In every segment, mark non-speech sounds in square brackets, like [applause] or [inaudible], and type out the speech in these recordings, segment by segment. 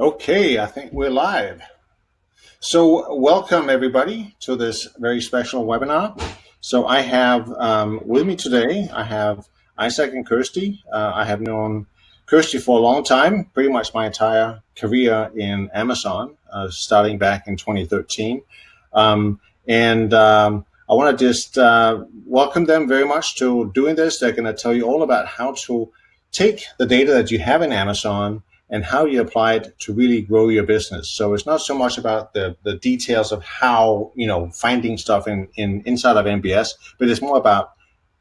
Okay, I think we're live. So welcome everybody to this very special webinar. So I have um, with me today, I have Isaac and Kirsty. Uh, I have known Kirsty for a long time, pretty much my entire career in Amazon, uh, starting back in 2013. Um, and um, I want to just uh, welcome them very much to doing this. They're going to tell you all about how to take the data that you have in Amazon and how you apply it to really grow your business. So it's not so much about the, the details of how, you know, finding stuff in, in inside of MBS, but it's more about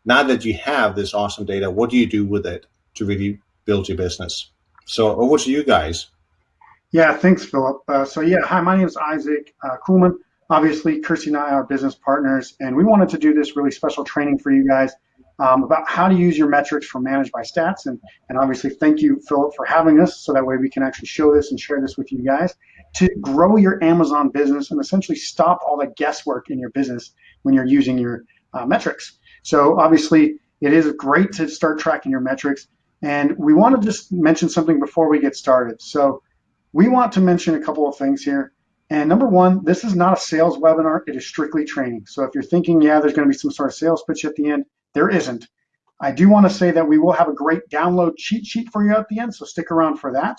now that you have this awesome data, what do you do with it to really build your business? So over to you guys. Yeah, thanks, Philip. Uh, so yeah, hi, my name is Isaac uh, Kuhlman. Obviously, Kirsty and I are business partners, and we wanted to do this really special training for you guys um, about how to use your metrics for Managed by Stats. And, and obviously, thank you, Philip, for having us so that way we can actually show this and share this with you guys to grow your Amazon business and essentially stop all the guesswork in your business when you're using your uh, metrics. So obviously, it is great to start tracking your metrics. And we want to just mention something before we get started. So we want to mention a couple of things here. And number one, this is not a sales webinar. It is strictly training. So if you're thinking, yeah, there's going to be some sort of sales pitch at the end, there isn't. I do want to say that we will have a great download cheat sheet for you at the end, so stick around for that.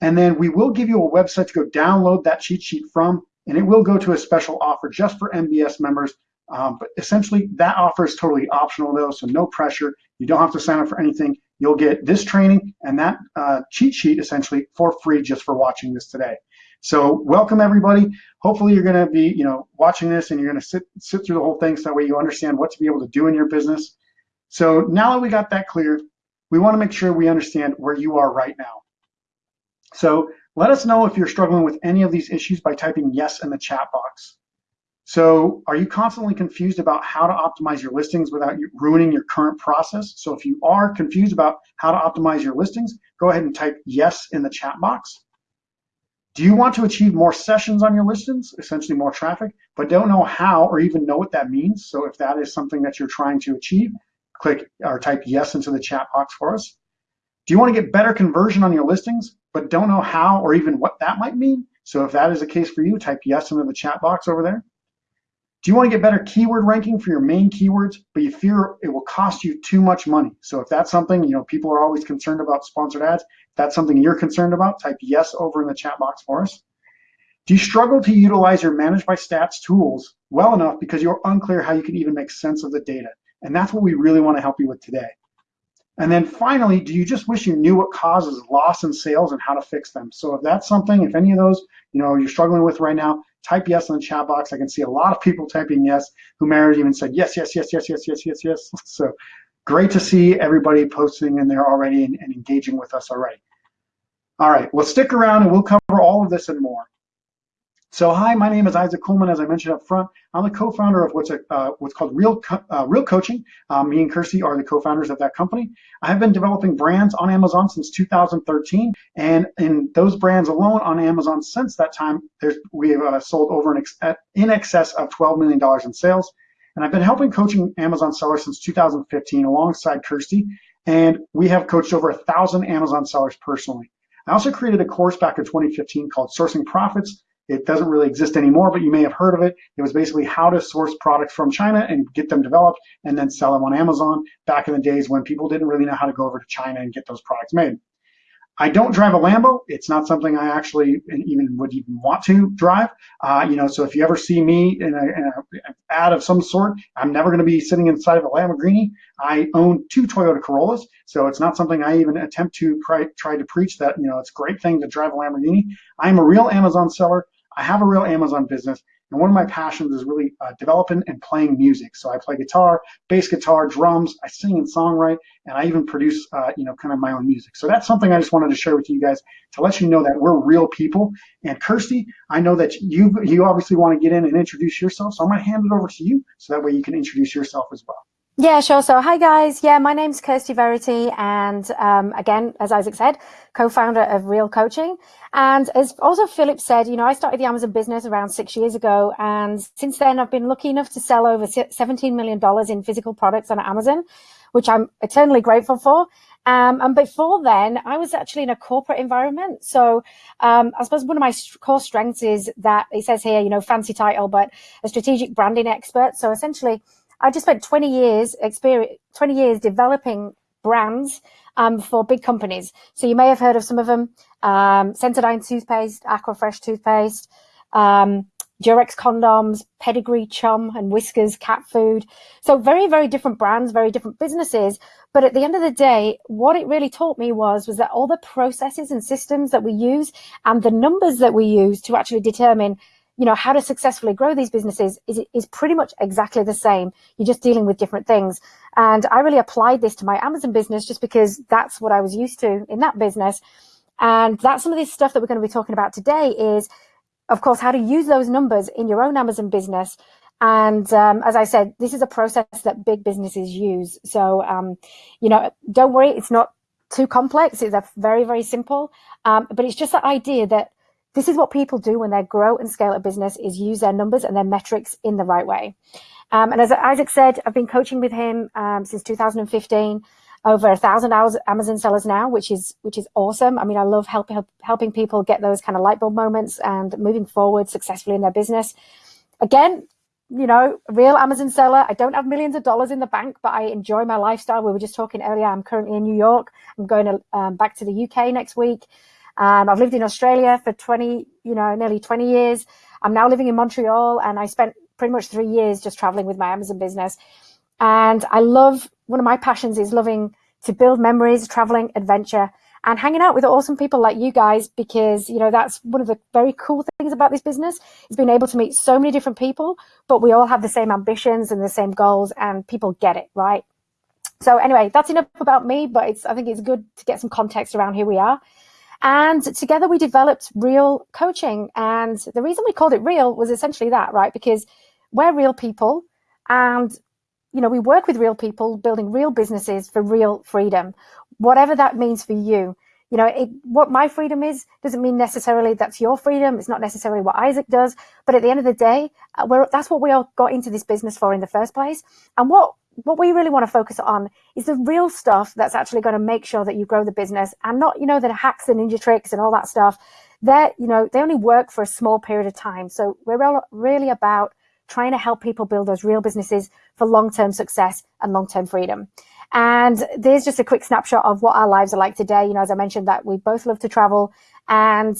And then we will give you a website to go download that cheat sheet from, and it will go to a special offer just for MBS members. Um, but essentially, that offer is totally optional though, so no pressure. You don't have to sign up for anything. You'll get this training and that uh, cheat sheet essentially for free just for watching this today. So welcome everybody. Hopefully you're going to be, you know, watching this and you're going to sit sit through the whole thing so that way you understand what to be able to do in your business. So now that we got that clear, we want to make sure we understand where you are right now. So let us know if you're struggling with any of these issues by typing yes in the chat box. So are you constantly confused about how to optimize your listings without ruining your current process? So if you are confused about how to optimize your listings, go ahead and type yes in the chat box. Do you want to achieve more sessions on your listings, essentially more traffic, but don't know how or even know what that means? So if that is something that you're trying to achieve, click or type yes into the chat box for us. Do you want to get better conversion on your listings, but don't know how or even what that might mean? So if that is the case for you, type yes into the chat box over there. Do you want to get better keyword ranking for your main keywords, but you fear it will cost you too much money? So if that's something, you know, people are always concerned about sponsored ads. That's something you're concerned about, type yes over in the chat box for us. Do you struggle to utilize your Managed by Stats tools well enough because you're unclear how you can even make sense of the data? And that's what we really want to help you with today. And then finally, do you just wish you knew what causes loss in sales and how to fix them? So if that's something, if any of those, you know, you're struggling with right now, type yes in the chat box. I can see a lot of people typing yes who have even said yes, yes, yes, yes, yes, yes, yes, yes. [laughs] So great to see everybody posting in there already and, and engaging with us already. All right, well, stick around and we'll cover all of this and more. So hi, my name is Isaac Kuhlman, As I mentioned up front, I'm the co-founder of what's a, uh, what's called Real Co uh, Real Coaching. Um, me and Kirsty are the co-founders of that company. I have been developing brands on Amazon since 2013, and in those brands alone on Amazon since that time, we have uh, sold over in, ex in excess of 12 million dollars in sales. And I've been helping coaching Amazon sellers since 2015 alongside Kirsty, and we have coached over a thousand Amazon sellers personally. I also created a course back in 2015 called Sourcing Profits it doesn't really exist anymore, but you may have heard of it. It was basically how to source products from China and get them developed and then sell them on Amazon back in the days when people didn't really know how to go over to China and get those products made. I don't drive a Lambo. It's not something I actually even would even want to drive. Uh, you know, so if you ever see me in, a, an ad of some sort, I'm never going to be sitting inside of a Lamborghini. I own two Toyota Corollas, so it's not something I even attempt to try, try to preach that you know it's a great thing to drive a Lamborghini. I'm a real Amazon seller. I have a real Amazon business, and one of my passions is really uh, developing and playing music. So I play guitar, bass guitar, drums, I sing and songwrite, and I even produce, uh, you know, kind of my own music. So that's something I just wanted to share with you guys to let you know that we're real people. And Kirsty, I know that you you obviously want to get in and introduce yourself, so I'm going to hand it over to you so that way you can introduce yourself as well. Yeah, sure. So, hi guys. Yeah, my name's Kirsty Verity, and um, again, as Isaac said, co-founder of Real Coaching. And as also Philip said, you know, I started the Amazon business around six years ago, and since then, I've been lucky enough to sell over $17 million in physical products on Amazon which I'm eternally grateful for. Um, and before then, I was actually in a corporate environment. So um, I suppose one of my core strengths is that it says here, you know, fancy title, but a strategic branding expert. So essentially, I just spent 20 years experience, 20 years developing brands um, for big companies. So you may have heard of some of them, um, Sensodyne toothpaste, Aquafresh toothpaste, um, Durex condoms, Pedigree Chum and Whiskas cat food. So very, very different brands, very different businesses. But at the end of the day, what it really taught me was, was that all the processes and systems that we use and the numbers that we use to actually determine you know, how to successfully grow these businesses is, is pretty much exactly the same. You're just dealing with different things. And I really applied this to my Amazon business just because that's what I was used to in that business. And that's some of this stuff that we're going to be talking about today is, of course, how to use those numbers in your own Amazon business. And um, as I said, this is a process that big businesses use. So, um, you know, don't worry, it's not too complex. It's a very, very simple. Um, but it's just that idea that this is what people do when they grow and scale a business is use their numbers and their metrics in the right way. Um, and as Isaac said, I've been coaching with him um, since 2015, over a thousand hours Amazon sellers now, which is which is awesome. I mean, I love helping helping people get those kind of light bulb moments and moving forward successfully in their business. Again, you know, real Amazon seller. I don't have millions of dollars in the bank, but I enjoy my lifestyle. We were just talking earlier. I'm currently in New York. I'm going to, um, back to the UK next week. Um, I've lived in Australia for 20, you know, nearly 20 years. I'm now living in Montreal and I spent pretty much three years just traveling with my Amazon business. And I love, one of my passions is loving to build memories, traveling, adventure, and hanging out with awesome people like you guys because you know that's one of the very cool things about this business is being able to meet so many different people but we all have the same ambitions and the same goals and people get it right so anyway that's enough about me but it's i think it's good to get some context around who we are and together we developed real coaching. And the reason we called it real was essentially that, right? Because we're real people and you know, we work with real people building real businesses for real freedom, whatever that means for you. You know, it, what my freedom is doesn't mean necessarily that's your freedom. It's not necessarily what Isaac does. But at the end of the day, uh, that's what we all got into this business for in the first place. And what what we really want to focus on is the real stuff that's actually going to make sure that you grow the business and not, you know, the hacks and ninja tricks and all that stuff. That, you know, they only work for a small period of time. So we're really about trying to help people build those real businesses for long-term success and long-term freedom. And there's just a quick snapshot of what our lives are like today. You know, as I mentioned that we both love to travel and,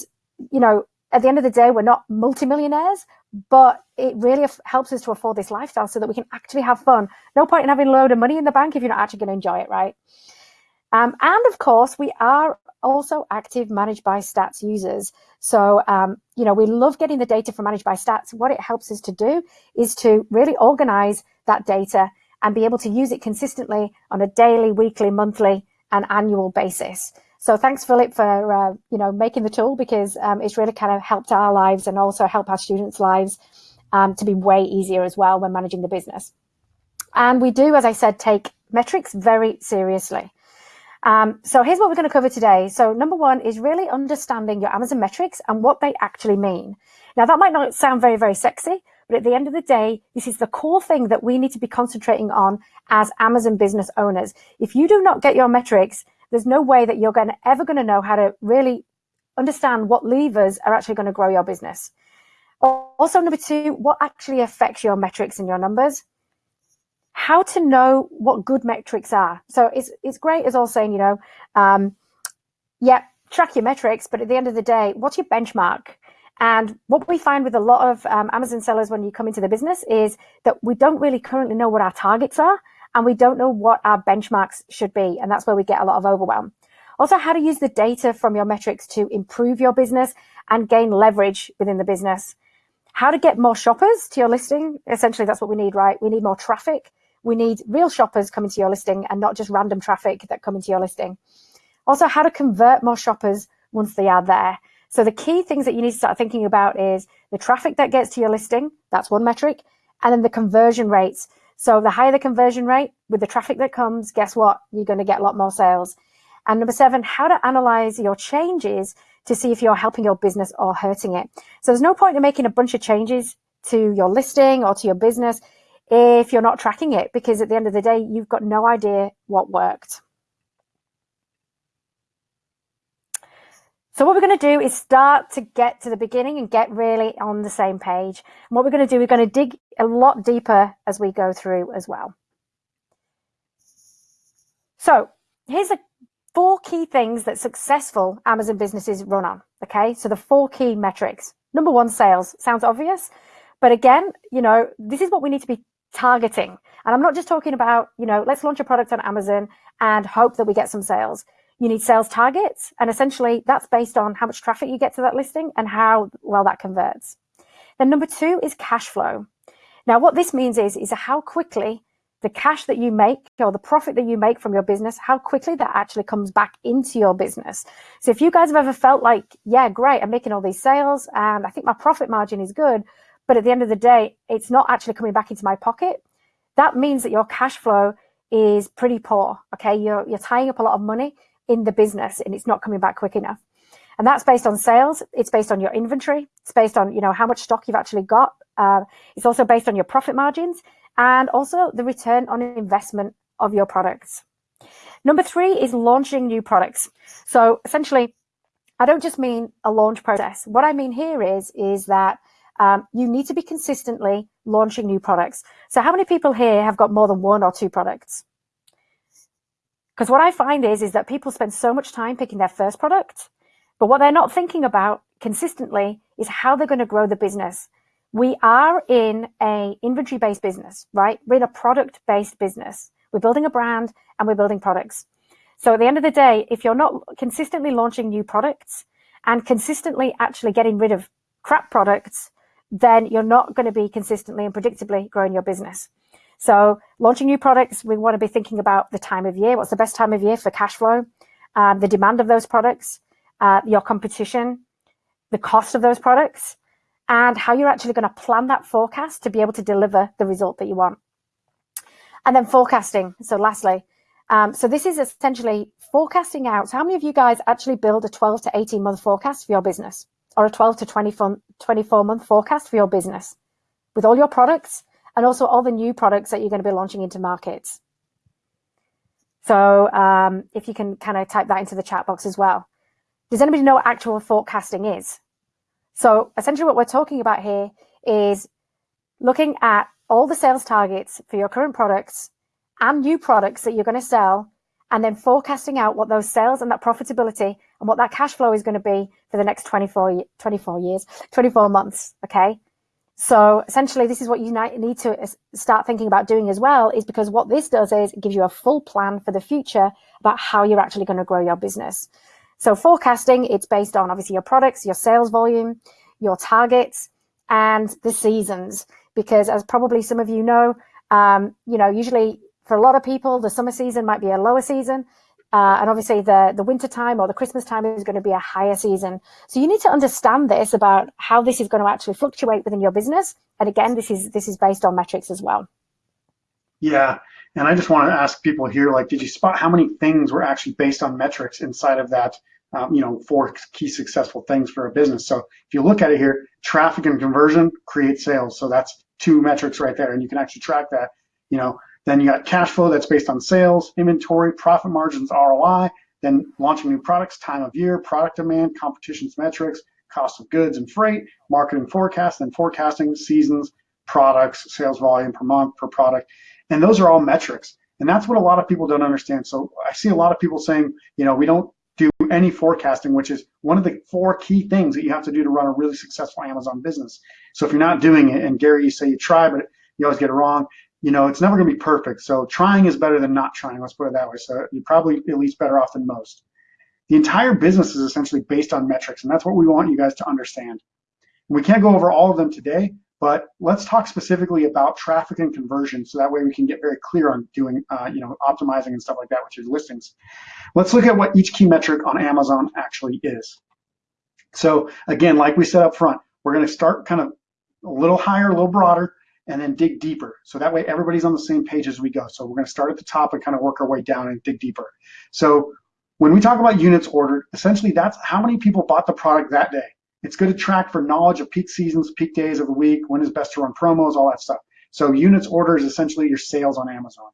you know, at the end of the day, we're not multimillionaires, but it really helps us to afford this lifestyle so that we can actually have fun. No point in having a load of money in the bank if you're not actually going to enjoy it, right? Um, and of course, we are also active managed by stats users. So, um, you know, we love getting the data from managed by stats. What it helps us to do is to really organize that data and be able to use it consistently on a daily, weekly, monthly, and annual basis. So thanks, Philip, for uh, you know making the tool because um, it's really kind of helped our lives and also help our students' lives um, to be way easier as well when managing the business. And we do, as I said, take metrics very seriously. Um, so here's what we're going to cover today. So number one is really understanding your Amazon metrics and what they actually mean. Now that might not sound very, very sexy, but at the end of the day, this is the core thing that we need to be concentrating on as Amazon business owners. If you do not get your metrics, there's no way that you're going to, ever going to know how to really understand what levers are actually going to grow your business. Also, number two, what actually affects your metrics and your numbers? How to know what good metrics are. So it's it's great as all saying, you know, um, yeah, track your metrics, but at the end of the day, what's your benchmark? And what we find with a lot of um, Amazon sellers when you come into the business is that we don't really currently know what our targets are and we don't know what our benchmarks should be. And that's where we get a lot of overwhelm. Also, how to use the data from your metrics to improve your business and gain leverage within the business. How to get more shoppers to your listing. Essentially, that's what we need, right? We need more traffic. We need real shoppers coming to your listing and not just random traffic that come into your listing. Also, how to convert more shoppers once they are there. So the key things that you need to start thinking about is the traffic that gets to your listing. That's one metric. And then the conversion rates. So the higher the conversion rate with the traffic that comes, guess what? You're going to get a lot more sales. And number seven, how to analyze your changes to see if you're helping your business or hurting it. So there's no point in making a bunch of changes to your listing or to your business if you're not tracking it because at the end of the day, you've got no idea what worked. So what we're going to do is start to get to the beginning and get really on the same page. And what we're going to do, we're going to dig a lot deeper as we go through as well. So here's the four key things that successful Amazon businesses run on. Okay, so the four key metrics. Number one, sales. Sounds obvious, but again, you know, this is what we need to be targeting. And I'm not just talking about, you know, let's launch a product on Amazon and hope that we get some sales you need sales targets. And essentially that's based on how much traffic you get to that listing and how well that converts. Then number two is cash flow. Now, what this means is, is how quickly the cash that you make or the profit that you make from your business, how quickly that actually comes back into your business. So if you guys have ever felt like, yeah, great, I'm making all these sales and I think my profit margin is good, but at the end of the day, it's not actually coming back into my pocket. That means that your cash flow is pretty poor. Okay. You're, you're tying up a lot of money in the business and it's not coming back quick enough. And that's based on sales. It's based on your inventory. It's based on, you know, how much stock you've actually got. Uh, it's also based on your profit margins and also the return on investment of your products. Number three is launching new products. So essentially, I don't just mean a launch process. What I mean here is, is that um, you need to be consistently launching new products. So how many people here have got more than one or two products? Because what I find is, is that people spend so much time picking their first product, but what they're not thinking about consistently is how they're going to grow the business. We are in a inventory based business, right? We're in a product based business. We're building a brand and we're building products. So at the end of the day, if you're not consistently launching new products and consistently actually getting rid of crap products, then you're not going to be consistently and predictably growing your business. So launching new products, we want to be thinking about the time of year. What's the best time of year for cash flow? Um, the demand of those products, uh, your competition, the cost of those products, and how you're actually going to plan that forecast to be able to deliver the result that you want. And then forecasting. So lastly, um, so this is essentially forecasting out. So how many of you guys actually build a 12 to 18 month forecast for your business or a 12 to 24, 24 month forecast for your business with all your products and also all the new products that you're going to be launching into markets. So um, if you can kind of type that into the chat box as well. Does anybody know what actual forecasting is? So essentially what we're talking about here is looking at all the sales targets for your current products and new products that you're going to sell, and then forecasting out what those sales and that profitability and what that cash flow is going to be for the next 24, 24 years, 24 months. Okay. So essentially, this is what you need to start thinking about doing as well, is because what this does is it gives you a full plan for the future about how you're actually going to grow your business. So forecasting, it's based on obviously your products, your sales volume, your targets, and the seasons. Because as probably some of you know, um, you know, usually for a lot of people, the summer season might be a lower season. Uh, and obviously the, the winter time or the Christmas time is going to be a higher season. So you need to understand this about how this is going to actually fluctuate within your business. And again, this is this is based on metrics as well. Yeah. And I just want to ask people here, like, did you spot how many things were actually based on metrics inside of that, um, you know, four key successful things for a business? So if you look at it here, traffic and conversion create sales. So that's two metrics right there. And you can actually track that, you know, then you got cash flow that's based on sales, inventory, profit margins, ROI, then launching new products, time of year, product demand, competition's metrics, cost of goods and freight, marketing forecast, and forecasting seasons, products, sales volume per month per product. And those are all metrics. And that's what a lot of people don't understand. So I see a lot of people saying, you know, we don't do any forecasting, which is one of the four key things that you have to do to run a really successful Amazon business. So if you're not doing it, and Gary, you say you try, but you always get it wrong, you know, it's never going to be perfect. So trying is better than not trying. Let's put it that way. So you're probably at least better off than most. The entire business is essentially based on metrics, and that's what we want you guys to understand. We can't go over all of them today, but let's talk specifically about traffic and conversion, so that way we can get very clear on doing, uh, you know, optimizing and stuff like that with your listings. Let's look at what each key metric on Amazon actually is. So again, like we said up front, we're going to start kind of a little higher, a little broader, and then dig deeper. So that way everybody's on the same page as we go. So we're going to start at the top and kind of work our way down and dig deeper. So when we talk about units ordered, essentially that's how many people bought the product that day. It's good to track for knowledge of peak seasons, peak days of the week, when is best to run promos, all that stuff. So units order is essentially your sales on Amazon.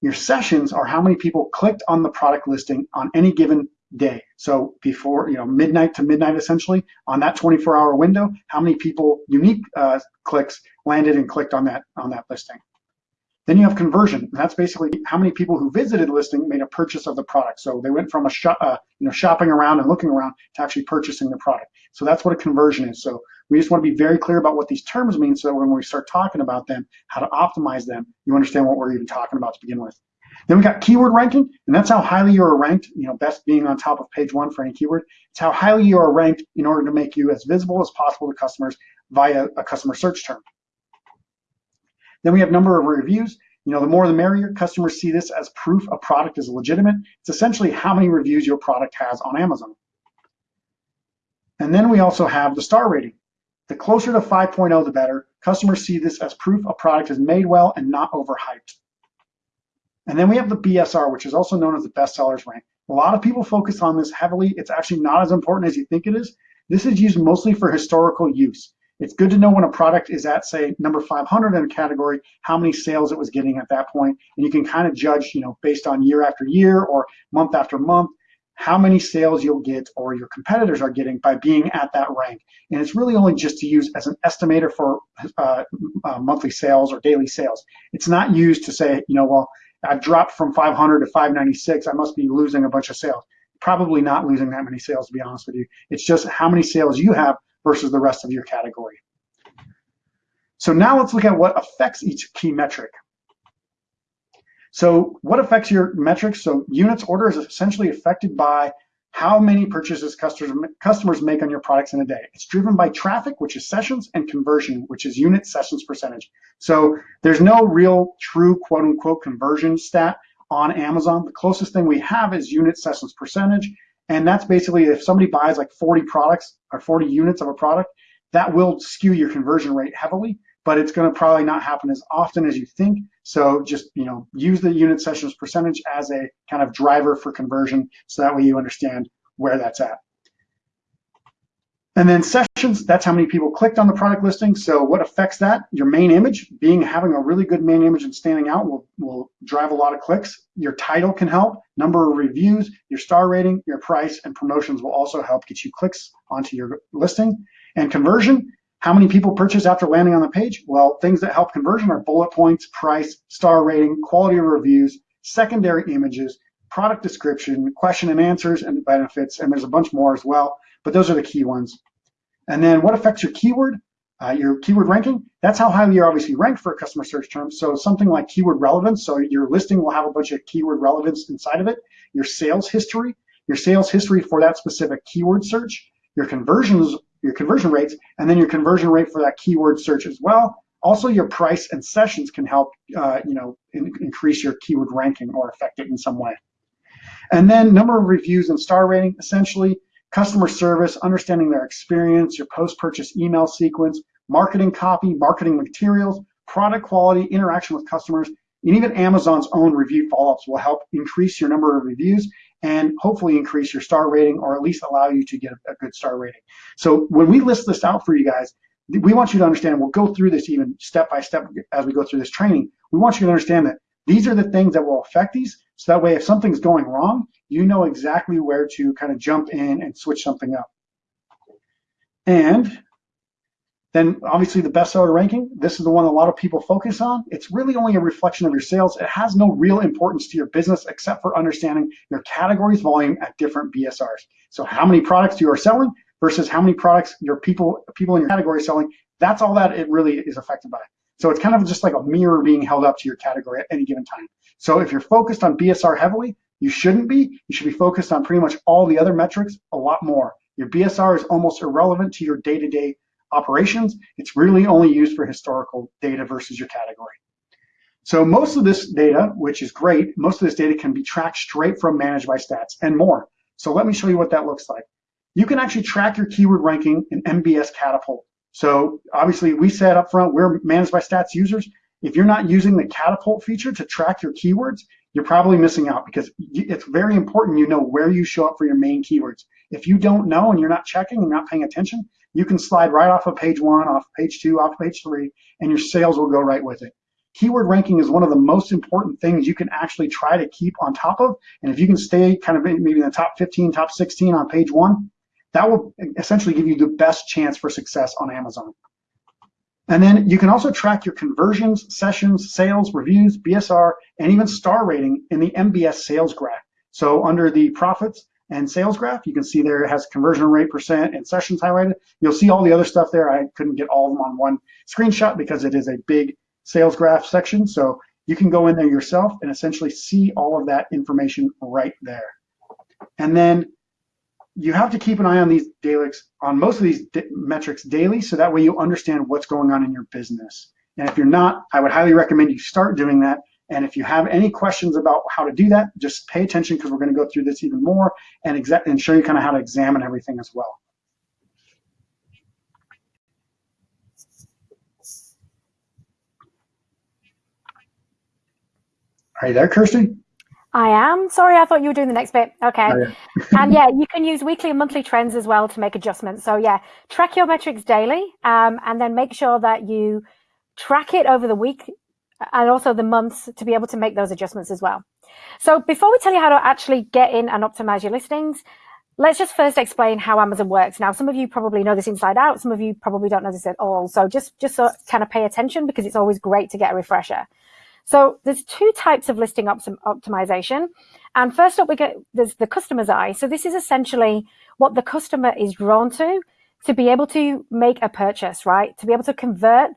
Your sessions are how many people clicked on the product listing on any given day. So before, you know, midnight to midnight, essentially, on that 24-hour window, how many people, unique uh, clicks, landed and clicked on that on that listing. Then you have conversion. That's basically how many people who visited the listing made a purchase of the product. So they went from a uh, you know, shopping around and looking around to actually purchasing the product. So that's what a conversion is. So we just want to be very clear about what these terms mean so that when we start talking about them, how to optimize them, you understand what we're even talking about to begin with. Then we got keyword ranking, and that's how highly you are ranked, you know, best being on top of page one for any keyword. It's how highly you are ranked in order to make you as visible as possible to customers via a customer search term. Then we have number of reviews. You know, the more the merrier. Customers see this as proof a product is legitimate. It's essentially how many reviews your product has on Amazon. And then we also have the star rating. The closer to 5.0, the better. Customers see this as proof a product is made well and not overhyped. And then we have the BSR, which is also known as the bestsellers rank. A lot of people focus on this heavily. It's actually not as important as you think it is. This is used mostly for historical use. It's good to know when a product is at, say, number 500 in a category, how many sales it was getting at that point, and you can kind of judge, you know, based on year after year or month after month, how many sales you'll get or your competitors are getting by being at that rank. And it's really only just to use as an estimator for uh, uh, monthly sales or daily sales. It's not used to say, you know, well, I've dropped from 500 to 596. I must be losing a bunch of sales. Probably not losing that many sales, to be honest with you. It's just how many sales you have versus the rest of your category. So now let's look at what affects each key metric. So what affects your metrics? So units order is essentially affected by how many purchases customers make on your products in a day. It's driven by traffic, which is sessions, and conversion, which is unit sessions percentage. So there's no real true quote unquote conversion stat on Amazon. The closest thing we have is unit sessions percentage. And that's basically if somebody buys like 40 products or 40 units of a product, that will skew your conversion rate heavily, but it's going to probably not happen as often as you think. So just, you know, use the unit sessions percentage as a kind of driver for conversion so that way you understand where that's at. And then sessions, that's how many people clicked on the product listing. So what affects that? Your main image, being having a really good main image and standing out will, will drive a lot of clicks. Your title can help, number of reviews, your star rating, your price, and promotions will also help get you clicks onto your listing. And conversion, how many people purchase after landing on the page? Well, things that help conversion are bullet points, price, star rating, quality of reviews, secondary images, product description, question and answers, and benefits, and there's a bunch more as well but those are the key ones. And then what affects your keyword? Uh, your keyword ranking, that's how highly you're obviously ranked for a customer search term. So something like keyword relevance, so your listing will have a bunch of keyword relevance inside of it, your sales history, your sales history for that specific keyword search, your conversions, your conversion rates, and then your conversion rate for that keyword search as well. Also, your price and sessions can help, uh, you know, in, increase your keyword ranking or affect it in some way. And then number of reviews and star rating, essentially, customer service, understanding their experience, your post-purchase email sequence, marketing copy, marketing materials, product quality, interaction with customers, and even Amazon's own review follow-ups will help increase your number of reviews and hopefully increase your star rating or at least allow you to get a good star rating. So when we list this out for you guys, we want you to understand, we'll go through this even step by step as we go through this training. We want you to understand that these are the things that will affect these. So that way, if something's going wrong, you know exactly where to kind of jump in and switch something up. And then obviously the bestseller ranking, this is the one a lot of people focus on. It's really only a reflection of your sales. It has no real importance to your business except for understanding your categories volume at different BSRs. So how many products you are selling versus how many products your people people in your category selling. That's all that it really is affected by. So it's kind of just like a mirror being held up to your category at any given time. So if you're focused on BSR heavily, you shouldn't be. You should be focused on pretty much all the other metrics a lot more. Your BSR is almost irrelevant to your day-to-day operations. It's really only used for historical data versus your category. So most of this data, which is great, most of this data can be tracked straight from Managed by Stats and more. So let me show you what that looks like. You can actually track your keyword ranking in MBS Catapult. So obviously we said up front, we're Managed by Stats users. If you're not using the Catapult feature to track your keywords, you're probably missing out because it's very important you know where you show up for your main keywords. If you don't know and you're not checking and not paying attention, you can slide right off of page one, off page two, off page three, and your sales will go right with it. Keyword ranking is one of the most important things you can actually try to keep on top of. And if you can stay kind of maybe in the top 15, top 16 on page one, that will essentially give you the best chance for success on Amazon. And then you can also track your conversions, sessions, sales, reviews, BSR, and even star rating in the MBS sales graph. So under the profits and sales graph, you can see there it has conversion rate percent and sessions highlighted. You'll see all the other stuff there. I couldn't get all of them on one screenshot because it is a big sales graph section. So you can go in there yourself and essentially see all of that information right there. And then you have to keep an eye on these daily, on most of these metrics daily, so that way you understand what's going on in your business. And if you're not, I would highly recommend you start doing that. And if you have any questions about how to do that, just pay attention because we're going to go through this even more and, and show you kind of how to examine everything as well. Are you there, Kirsty? I am. Sorry, I thought you were doing the next bit. Okay. Oh, yeah. [laughs] and yeah, you can use weekly and monthly trends as well to make adjustments. So yeah, track your metrics daily um, and then make sure that you track it over the week and also the months to be able to make those adjustments as well. So before we tell you how to actually get in and optimize your listings, let's just first explain how Amazon works. Now, some of you probably know this inside out. Some of you probably don't know this at all. So just, just so kind of pay attention because it's always great to get a refresher. So there's two types of listing optimization. And first up, we get there's the customer's eye. So this is essentially what the customer is drawn to to be able to make a purchase, right? To be able to convert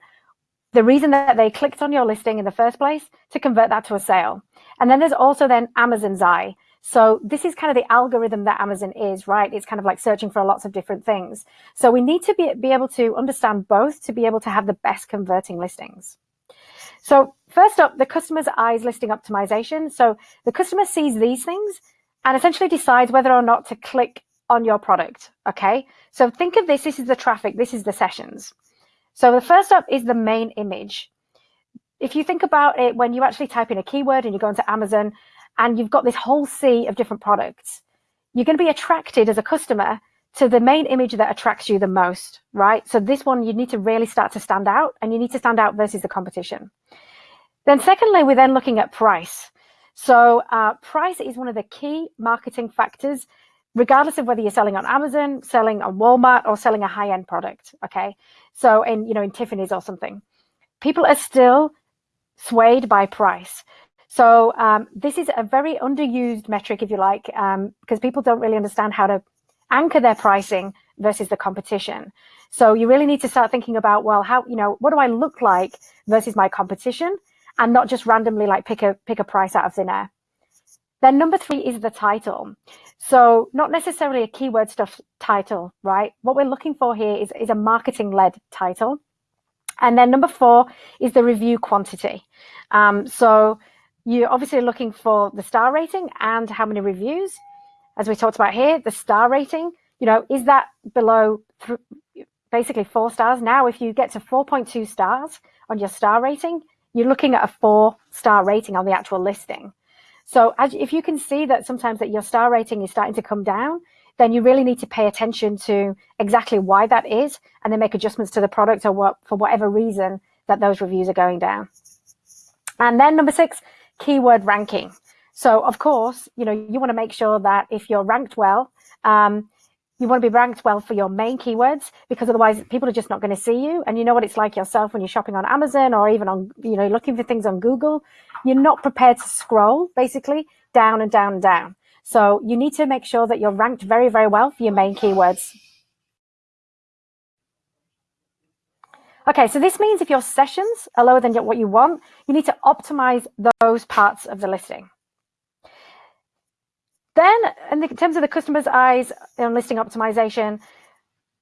the reason that they clicked on your listing in the first place to convert that to a sale. And then there's also then Amazon's eye. So this is kind of the algorithm that Amazon is, right? It's kind of like searching for lots of different things. So we need to be, be able to understand both to be able to have the best converting listings. So first up, the customer's eyes listing optimization. So the customer sees these things and essentially decides whether or not to click on your product. Okay. So think of this. This is the traffic. This is the sessions. So the first up is the main image. If you think about it, when you actually type in a keyword and you go into Amazon and you've got this whole sea of different products, you're going to be attracted as a customer to the main image that attracts you the most, right? So this one, you need to really start to stand out and you need to stand out versus the competition. Then secondly, we're then looking at price. So uh, price is one of the key marketing factors, regardless of whether you're selling on Amazon, selling on Walmart, or selling a high-end product. Okay, so in you know in Tiffany's or something, people are still swayed by price. So um, this is a very underused metric, if you like, um, because people don't really understand how to anchor their pricing versus the competition. So you really need to start thinking about, well, how, you know, what do I look like versus my competition and not just randomly like pick a, pick a price out of thin air. Then number three is the title. So not necessarily a keyword stuff title, right? What we're looking for here is, is a marketing led title. And then number four is the review quantity. Um, so you're obviously looking for the star rating and how many reviews as we talked about here, the star rating, you know, is that below basically four stars? Now, if you get to 4.2 stars on your star rating, you're looking at a four star rating on the actual listing. So as, if you can see that sometimes that your star rating is starting to come down, then you really need to pay attention to exactly why that is and then make adjustments to the product or what for whatever reason that those reviews are going down. And then number six, keyword ranking. So of course, you know, you want to make sure that if you're ranked well, um, you want to be ranked well for your main keywords because otherwise people are just not going to see you. And you know what it's like yourself when you're shopping on Amazon or even on, you know, looking for things on Google, you're not prepared to scroll basically down and down and down. So you need to make sure that you're ranked very, very well for your main keywords. Okay, so this means if your sessions are lower than what you want, you need to optimize those parts of the listing. Then in, the, in terms of the customer's eyes on listing optimization,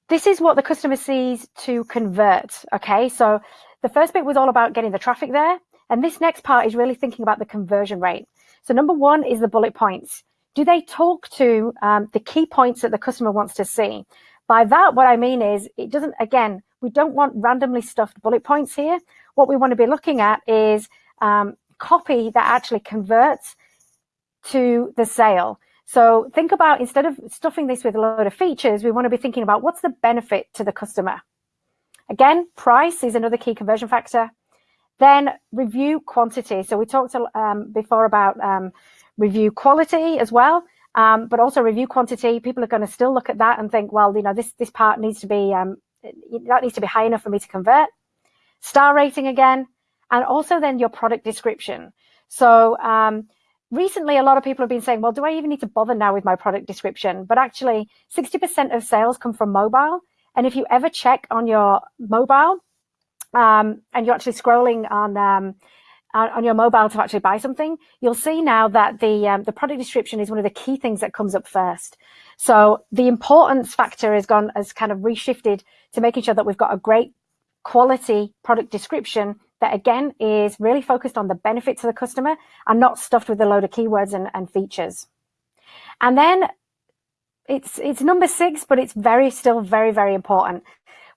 this is what the customer sees to convert. Okay, so the first bit was all about getting the traffic there. And this next part is really thinking about the conversion rate. So number one is the bullet points. Do they talk to um, the key points that the customer wants to see? By that, what I mean is it doesn't, again, we don't want randomly stuffed bullet points here. What we want to be looking at is um, copy that actually converts to the sale. So think about instead of stuffing this with a load of features, we want to be thinking about what's the benefit to the customer. Again, price is another key conversion factor. Then review quantity. So we talked um, before about um, review quality as well, um, but also review quantity. People are going to still look at that and think, well, you know, this this part needs to be um, that needs to be high enough for me to convert. Star rating again, and also then your product description. So um, recently, a lot of people have been saying, well, do I even need to bother now with my product description? But actually, 60% of sales come from mobile. And if you ever check on your mobile um, and you're actually scrolling on um, on your mobile to actually buy something, you'll see now that the um, the product description is one of the key things that comes up first. So the importance factor has gone has kind of reshifted to making sure that we've got a great quality product description that again is really focused on the benefit to the customer and not stuffed with a load of keywords and, and features. And then it's it's number six, but it's very still very very important.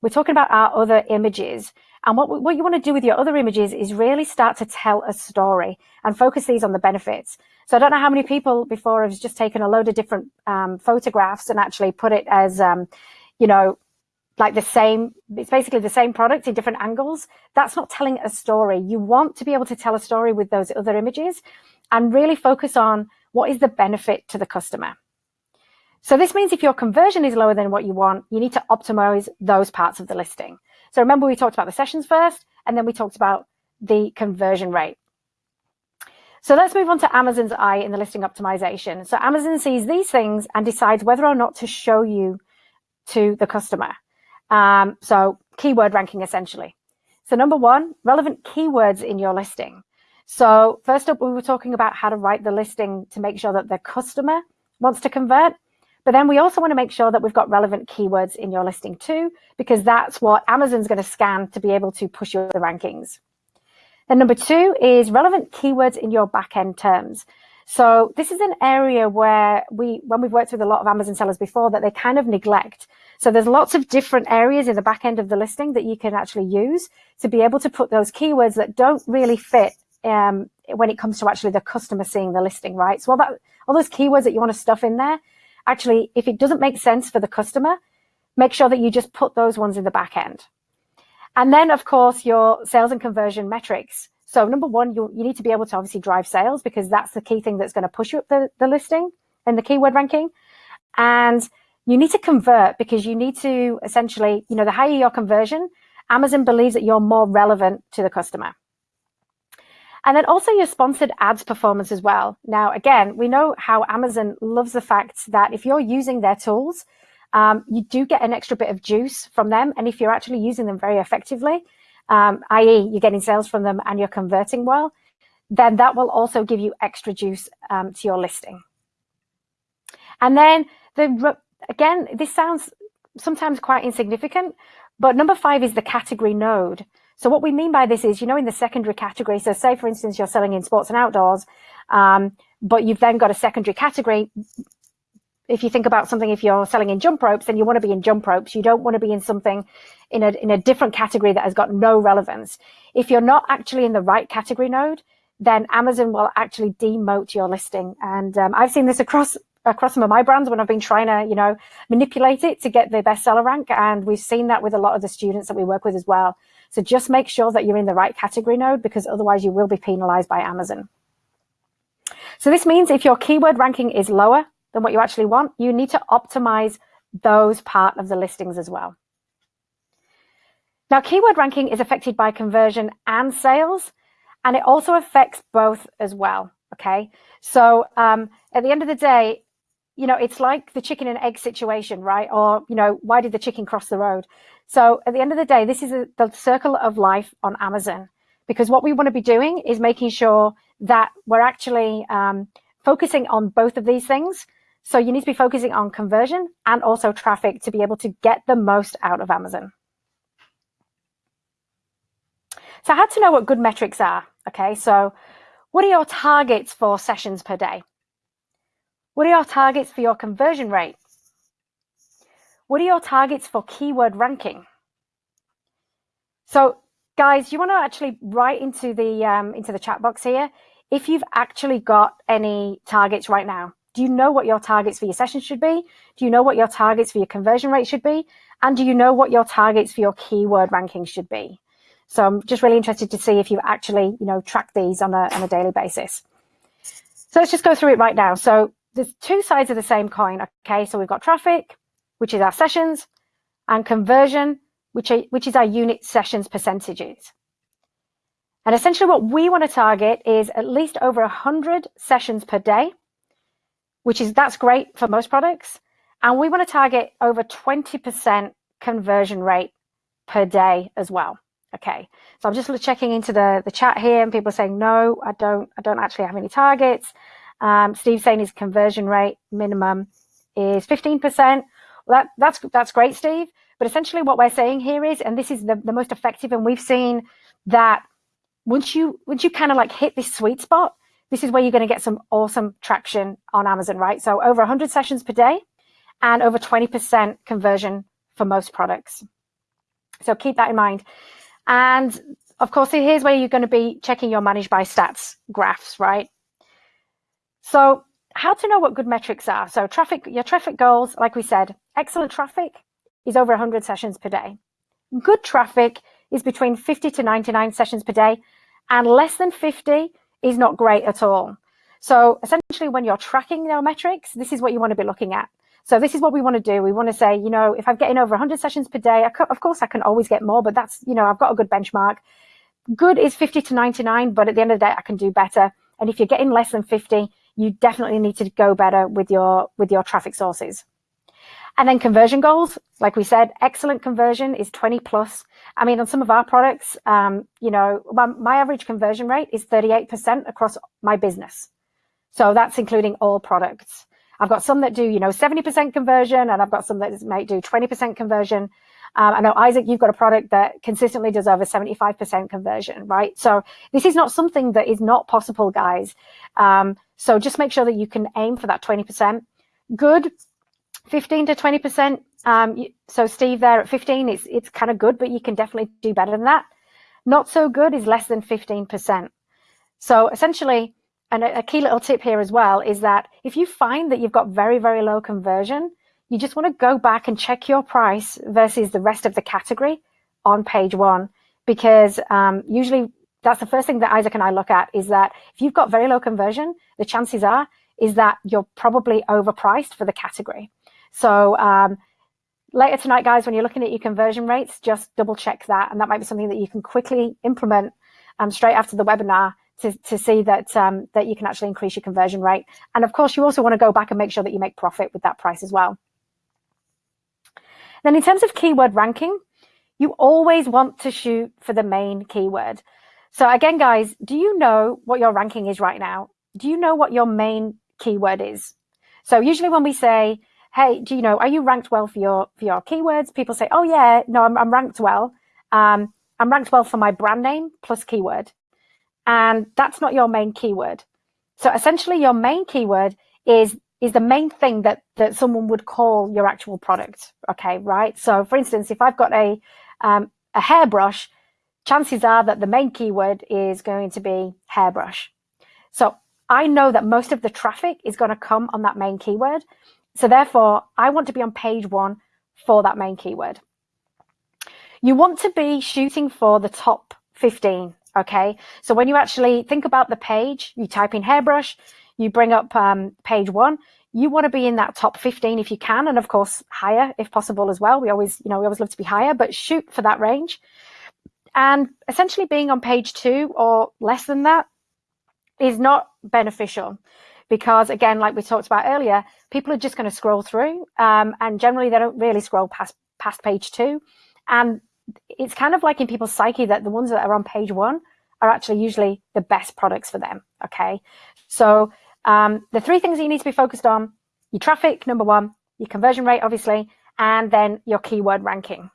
We're talking about our other images, and what what you want to do with your other images is really start to tell a story and focus these on the benefits. So I don't know how many people before have just taken a load of different um, photographs and actually put it as um, you know like the same it's basically the same product in different angles that's not telling a story you want to be able to tell a story with those other images and really focus on what is the benefit to the customer so this means if your conversion is lower than what you want, you need to optimize those parts of the listing. So remember we talked about the sessions first, and then we talked about the conversion rate. So let's move on to Amazon's eye in the listing optimization. So Amazon sees these things and decides whether or not to show you to the customer. Um, so keyword ranking essentially. So number one, relevant keywords in your listing. So first up, we were talking about how to write the listing to make sure that the customer wants to convert. But then we also want to make sure that we've got relevant keywords in your listing too, because that's what Amazon's going to scan to be able to push you the rankings. Then number two is relevant keywords in your backend terms. So this is an area where we, when we've worked with a lot of Amazon sellers before, that they kind of neglect. So there's lots of different areas in the back end of the listing that you can actually use to be able to put those keywords that don't really fit um, when it comes to actually the customer seeing the listing, right? So all that, all those keywords that you want to stuff in there, actually, if it doesn't make sense for the customer, make sure that you just put those ones in the back end. And then, of course, your sales and conversion metrics. So number one, you, you need to be able to obviously drive sales because that's the key thing that's going to push you up the, the listing and the keyword ranking. And you need to convert because you need to essentially, you know, the higher your conversion, Amazon believes that you're more relevant to the customer. And then also your sponsored ads performance as well. Now, again, we know how Amazon loves the fact that if you're using their tools, um, you do get an extra bit of juice from them. And if you're actually using them very effectively, um, i.e. you're getting sales from them and you're converting well, then that will also give you extra juice um, to your listing. And then the again, this sounds sometimes quite insignificant, but number five is the category node. So what we mean by this is, you know, in the secondary category, so say for instance, you're selling in sports and outdoors, um, but you've then got a secondary category. If you think about something, if you're selling in jump ropes, then you want to be in jump ropes. You don't want to be in something in a, in a different category that has got no relevance. If you're not actually in the right category node, then Amazon will actually demote your listing. And um, I've seen this across across some of my brands when I've been trying to, you know, manipulate it to get the bestseller rank. And we've seen that with a lot of the students that we work with as well. So just make sure that you're in the right category node because otherwise you will be penalized by Amazon. So this means if your keyword ranking is lower than what you actually want, you need to optimize those part of the listings as well. Now, keyword ranking is affected by conversion and sales, and it also affects both as well. Okay. So um, at the end of the day, you know, it's like the chicken and egg situation, right? Or, you know, why did the chicken cross the road? So at the end of the day, this is a, the circle of life on Amazon because what we want to be doing is making sure that we're actually um, focusing on both of these things. So you need to be focusing on conversion and also traffic to be able to get the most out of Amazon. So I had to know what good metrics are. Okay, so what are your targets for sessions per day? What are your targets for your conversion rate? What are your targets for keyword ranking? So guys, you want to actually write into the um, into the chat box here if you've actually got any targets right now. Do you know what your targets for your sessions should be? Do you know what your targets for your conversion rate should be? And do you know what your targets for your keyword ranking should be? So I'm just really interested to see if you actually, you know, track these on a, on a daily basis. So let's just go through it right now. So there's two sides of the same coin. Okay, so we've got traffic, which is our sessions, and conversion, which, are, which is our unit sessions percentages. And essentially what we want to target is at least over 100 sessions per day, which is, that's great for most products. And we want to target over 20% conversion rate per day as well. Okay, so I'm just checking into the, the chat here and people are saying, no, I don't, I don't actually have any targets. Um, Steve's saying his conversion rate minimum is 15%. Well, that, that's, that's great, Steve. But essentially what we're saying here is, and this is the, the most effective, and we've seen that once you, once you kind of like hit this sweet spot, this is where you're going to get some awesome traction on Amazon, right? So over 100 sessions per day and over 20% conversion for most products. So keep that in mind. And of course, here's where you're going to be checking your managed by stats graphs, right? So how to know what good metrics are. So traffic, your traffic goals, like we said, excellent traffic is over 100 sessions per day. Good traffic is between 50 to 99 sessions per day, and less than 50 is not great at all. So essentially, when you're tracking your metrics, this is what you want to be looking at. So this is what we want to do. We want to say, you know, if I'm getting over 100 sessions per day, of course I can always get more, but that's, you know, I've got a good benchmark. Good is 50 to 99, but at the end of the day, I can do better. And if you're getting less than 50, you definitely need to go better with your with your traffic sources. And then conversion goals, like we said, excellent conversion is 20 plus. I mean, on some of our products, um, you know, my, my average conversion rate is 38% across my business. So that's including all products. I've got some that do, you know, 70% conversion and I've got some that might do 20% conversion. Um, I know, Isaac, you've got a product that consistently does over 75% conversion, right? So this is not something that is not possible, guys. Um, so just make sure that you can aim for that 20%. Good, 15 to 20%. Um, so Steve there at 15, it's, it's kind of good, but you can definitely do better than that. Not so good is less than 15%. So essentially, and a, key little tip here as well is that if you find that you've got very, very low conversion, you just want to go back and check your price versus the rest of the category on page one, because um, usually that's the first thing that Isaac and I look at is that if you've got very low conversion, the chances are is that you're probably overpriced for the category. So um, later tonight, guys, when you're looking at your conversion rates, just double check that. And that might be something that you can quickly implement um, straight after the webinar to, to see that um, that you can actually increase your conversion rate. And of course, you also want to go back and make sure that you make profit with that price as well. Then in terms of keyword ranking, you always want to shoot for the main keyword. So again, guys, do you know what your ranking is right now? Do you know what your main keyword is? So usually when we say, hey, do you know, are you ranked well for your for your keywords? People say, oh yeah, no, I'm, I'm ranked well. Um, I'm ranked well for my brand name plus keyword and that's not your main keyword. So essentially your main keyword is is the main thing that that someone would call your actual product. Okay, right? So for instance, if I've got a um, a hairbrush, chances are that the main keyword is going to be hairbrush. So I know that most of the traffic is going to come on that main keyword. So therefore, I want to be on page one for that main keyword. You want to be shooting for the top 15 Okay, so when you actually think about the page, you type in hairbrush, you bring up um, page one, you want to be in that top 15 if you can, and of course higher if possible as well. We always, you know, we always love to be higher, but shoot for that range. And essentially being on page two or less than that is not beneficial because again, like we talked about earlier, people are just going to scroll through um, and generally they don't really scroll past, past page two. And it's kind of like in people's psyche that the ones that are on page one are actually usually the best products for them. Okay. So um, the three things that you need to be focused on, your traffic, number one, your conversion rate, obviously, and then your keyword ranking.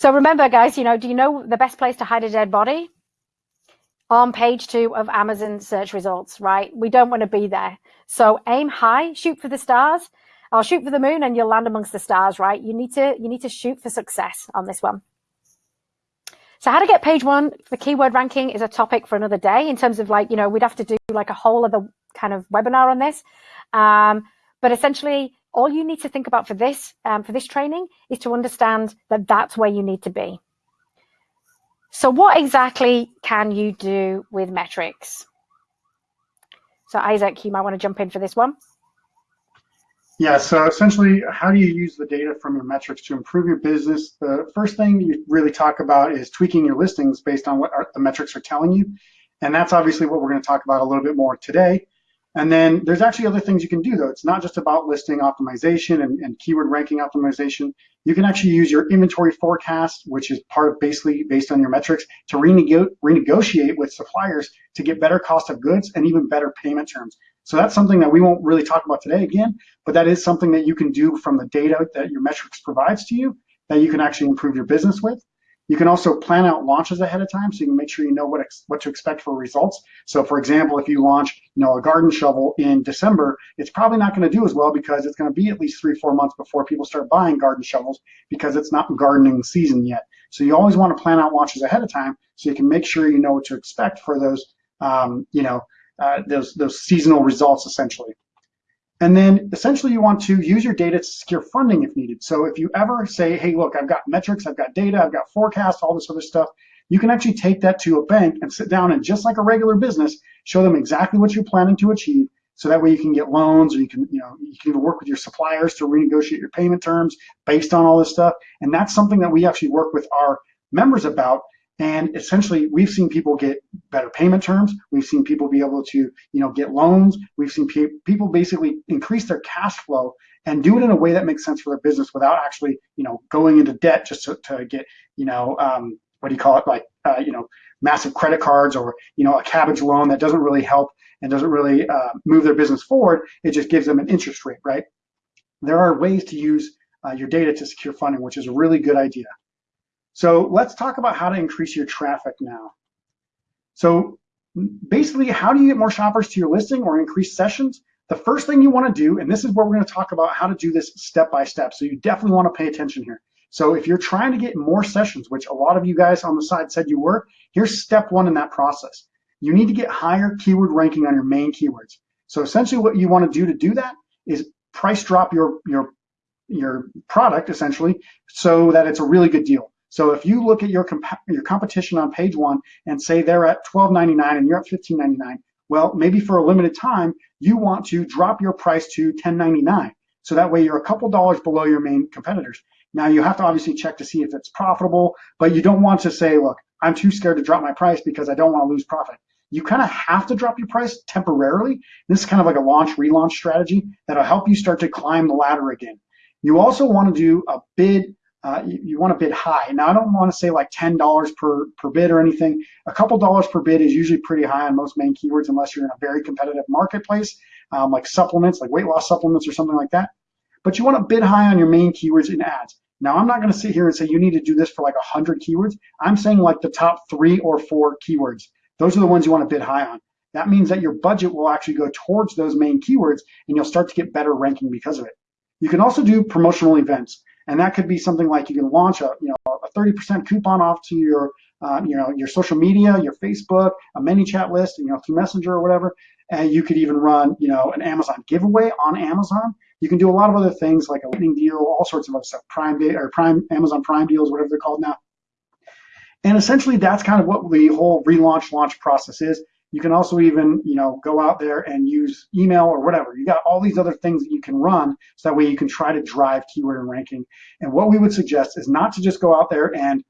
So remember, guys, you know, do you know the best place to hide a dead body? On page two of Amazon search results, right? We don't want to be there. So aim high, shoot for the stars, I'll shoot for the moon and you'll land amongst the stars, right? You need to you need to shoot for success on this one. So how to get page one for keyword ranking is a topic for another day in terms of like, you know, we'd have to do like a whole other kind of webinar on this. Um, but essentially, all you need to think about for this um, for this training is to understand that that's where you need to be. So what exactly can you do with metrics? So Isaac, you might want to jump in for this one. Yeah, so essentially, how do you use the data from your metrics to improve your business? The first thing you really talk about is tweaking your listings based on what the metrics are telling you. And that's obviously what we're going to talk about a little bit more today. And then there's actually other things you can do though. It's not just about listing optimization and, and, keyword ranking optimization. You can actually use your inventory forecast, which is part of basically based on your metrics, to renego renegotiate with suppliers to get better cost of goods and even better payment terms. So that's something that we won't really talk about today again, but that is something that you can do from the data that your metrics provides to you that you can actually improve your business with. You can also plan out launches ahead of time so you can make sure you know what, what to expect for results. So for example, if you launch you know, a garden shovel in December, it's probably not going to do as well because it's going to be at least three, four months before people start buying garden shovels because it's not gardening season yet. So you always want to plan out launches ahead of time so you can make sure you know what to expect for those, um, you know, uh, those, those seasonal results essentially. And then essentially you want to use your data to secure funding if needed. So if you ever say, hey, look, I've got metrics, I've got data, I've got forecasts, all this other stuff, you can actually take that to a bank and sit down and just like a regular business, show them exactly what you're planning to achieve. So that way you can get loans or you can, you know, you can even work with your suppliers to renegotiate your payment terms based on all this stuff. And that's something that we actually work with our members about and essentially, we've seen people get better payment terms. We've seen people be able to, you know, get loans. We've seen pe people basically increase their cash flow and do it in a way that makes sense for their business without actually, you know, going into debt just to, to get, you know, um, what do you call it, like, uh, you know, massive credit cards or, you know, a Kabbage loan that doesn't really help and doesn't really uh, move their business forward. It just gives them an interest rate, right? There are ways to use uh, your data to secure funding, which is a really good idea. So let's talk about how to increase your traffic now. So basically, how do you get more shoppers to your listing or increase sessions? The first thing you want to do, and this is where we're going to talk about how to do this step by step. So you definitely want to pay attention here. So if you're trying to get more sessions, which a lot of you guys on the side said you were, here's step one in that process. You need to get higher keyword ranking on your main keywords. So essentially what you want to do to do that is price drop your, your, your product essentially so that it's a really good deal. So if you look at your, comp your competition on page one and say they're at $12.99 and you're at $15.99, well, maybe for a limited time, you want to drop your price to $10.99. So that way you're a couple dollars below your main competitors. Now you have to obviously check to see if it's profitable, but you don't want to say, look, I'm too scared to drop my price because I don't want to lose profit. You kind of have to drop your price temporarily. This is kind of like a launch relaunch strategy that'll help you start to climb the ladder again. You also want to do a bid uh, you, you want to bid high. Now, I don't want to say like $10 per, per bid or anything. A couple dollars per bid is usually pretty high on most main keywords unless you're in a very competitive marketplace, um, like supplements, like weight loss supplements or something like that. But you want to bid high on your main keywords in ads. Now, I'm not going to sit here and say you need to do this for like 100 keywords. I'm saying like the top three or four keywords. Those are the ones you want to bid high on. That means that your budget will actually go towards those main keywords and you'll start to get better ranking because of it. You can also do promotional events. And that could be something like you can launch a, you know, a 30% coupon off to your, uh, you know, your social media, your Facebook, a ManyChat list, you know, through Messenger or whatever. And you could even run, you know, an Amazon giveaway on Amazon. You can do a lot of other things like a lightning deal, all sorts of other stuff, Prime Day or Prime Amazon Prime deals, whatever they're called now. And essentially, that's kind of what the whole relaunch launch process is. You can also even, you know, go out there and use email or whatever. You got all these other things that you can run so that way you can try to drive keyword and ranking. And what we would suggest is not to just go out there and,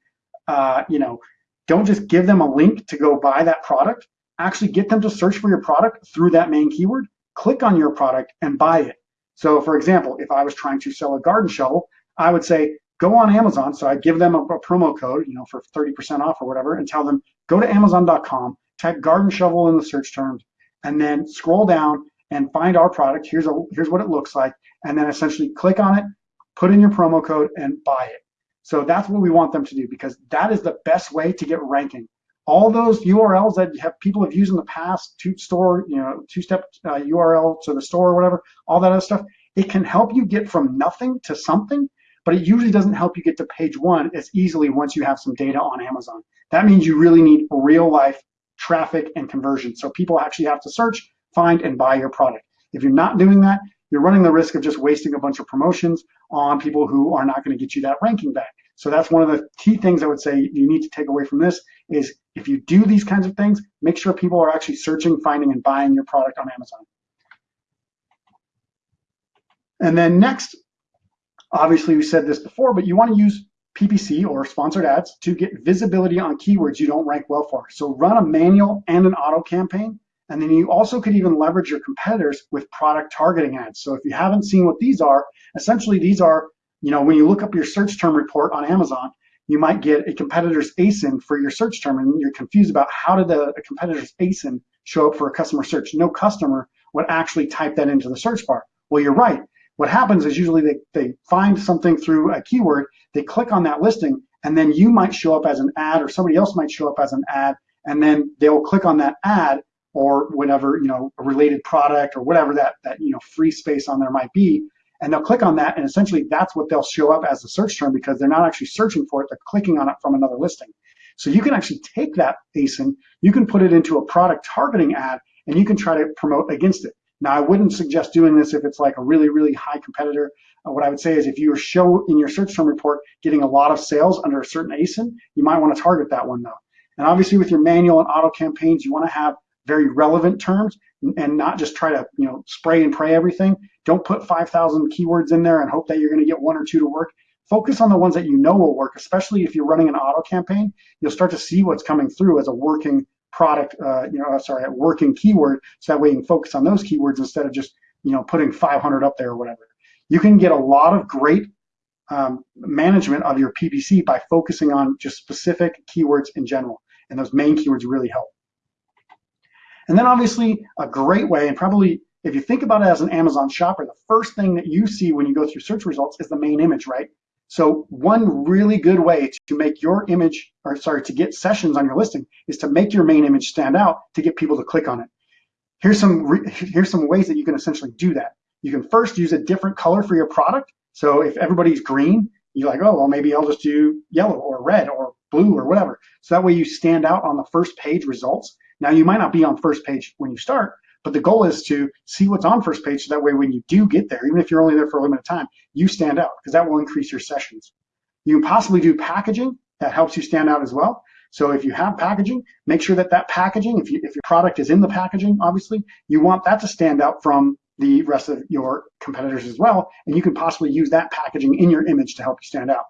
uh, you know, don't just give them a link to go buy that product. Actually get them to search for your product through that main keyword, click on your product and buy it. So for example, if I was trying to sell a garden shovel, I would say, go on Amazon. So I give them a, a promo code, you know, for 30% off or whatever, and tell them, go to Amazon.com, type garden shovel in the search terms, and then scroll down and find our product. Here's, a, here's what it looks like. And then essentially click on it, put in your promo code and buy it. So that's what we want them to do because that is the best way to get ranking. All those URLs that have people have used in the past, two store, you know, two-step uh, URL to the store or whatever, all that other stuff, it can help you get from nothing to something, but it usually doesn't help you get to page one as easily once you have some data on Amazon. That means you really need real life traffic and conversion. So people actually have to search find and buy your product. If you're not doing that, you're running the risk of just wasting a bunch of promotions on people who are not going to get you that ranking back. So that's one of the key things I would say you need to take away from this is if you do these kinds of things, make sure people are actually searching, finding, and buying your product on Amazon. And then next, obviously we said this before, but you want to use PPC or sponsored ads to get visibility on keywords you don't rank well for. So run a manual and an auto campaign. And then you also could even leverage your competitors with product targeting ads. So if you haven't seen what these are, essentially these are, you know, when you look up your search term report on Amazon, you might get a competitor's ASIN for your search term and you're confused about how did the, competitor's ASIN show up for a customer search. No customer would actually type that into the search bar. Well, you're right. What happens is usually they, they find something through a keyword, they click on that listing, and then you might show up as an ad or somebody else might show up as an ad, and then they'll click on that ad or whatever, you know, a related product or whatever that, that you know, free space on there might be, and they'll click on that, and essentially that's what they'll show up as the search term because they're not actually searching for it, they're clicking on it from another listing. So you can actually take that ASIN, you can put it into a product targeting ad, and you can try to promote against it. Now, I wouldn't suggest doing this if it's like a really, really high competitor. Uh, what I would say is if you show in your search term report getting a lot of sales under a certain ASIN, you might want to target that one though. And obviously with your manual and auto campaigns, you want to have very relevant terms and not just try to you know spray and pray everything. Don't put 5,000 keywords in there and hope that you're going to get one or two to work. Focus on the ones that you know will work, especially if you're running an auto campaign. You'll start to see what's coming through as a working product, uh, you know, sorry, a working keyword, so that way you can focus on those keywords instead of just, you know, putting 500 up there or whatever. You can get a lot of great um, management of your PPC by focusing on just specific keywords in general, and those main keywords really help. And then obviously a great way, and probably if you think about it as an Amazon shopper, the first thing that you see when you go through search results is the main image, right? So one really good way to make your image, or sorry, to get sessions on your listing is to make your main image stand out to get people to click on it. Here's some, here's some ways that you can essentially do that. You can first use a different color for your product. So if everybody's green, you're like, oh, well, maybe I'll just do yellow or red or blue or whatever. So that way you stand out on the first page results. Now you might not be on first page when you start, but the goal is to see what's on first page so that way when you do get there, even if you're only there for a limited time, you stand out because that will increase your sessions. You can possibly do packaging that helps you stand out as well. So if you have packaging, make sure that that packaging, if, you, if your product is in the packaging, obviously, you want that to stand out from the rest of your competitors as well. And you can possibly use that packaging in your image to help you stand out.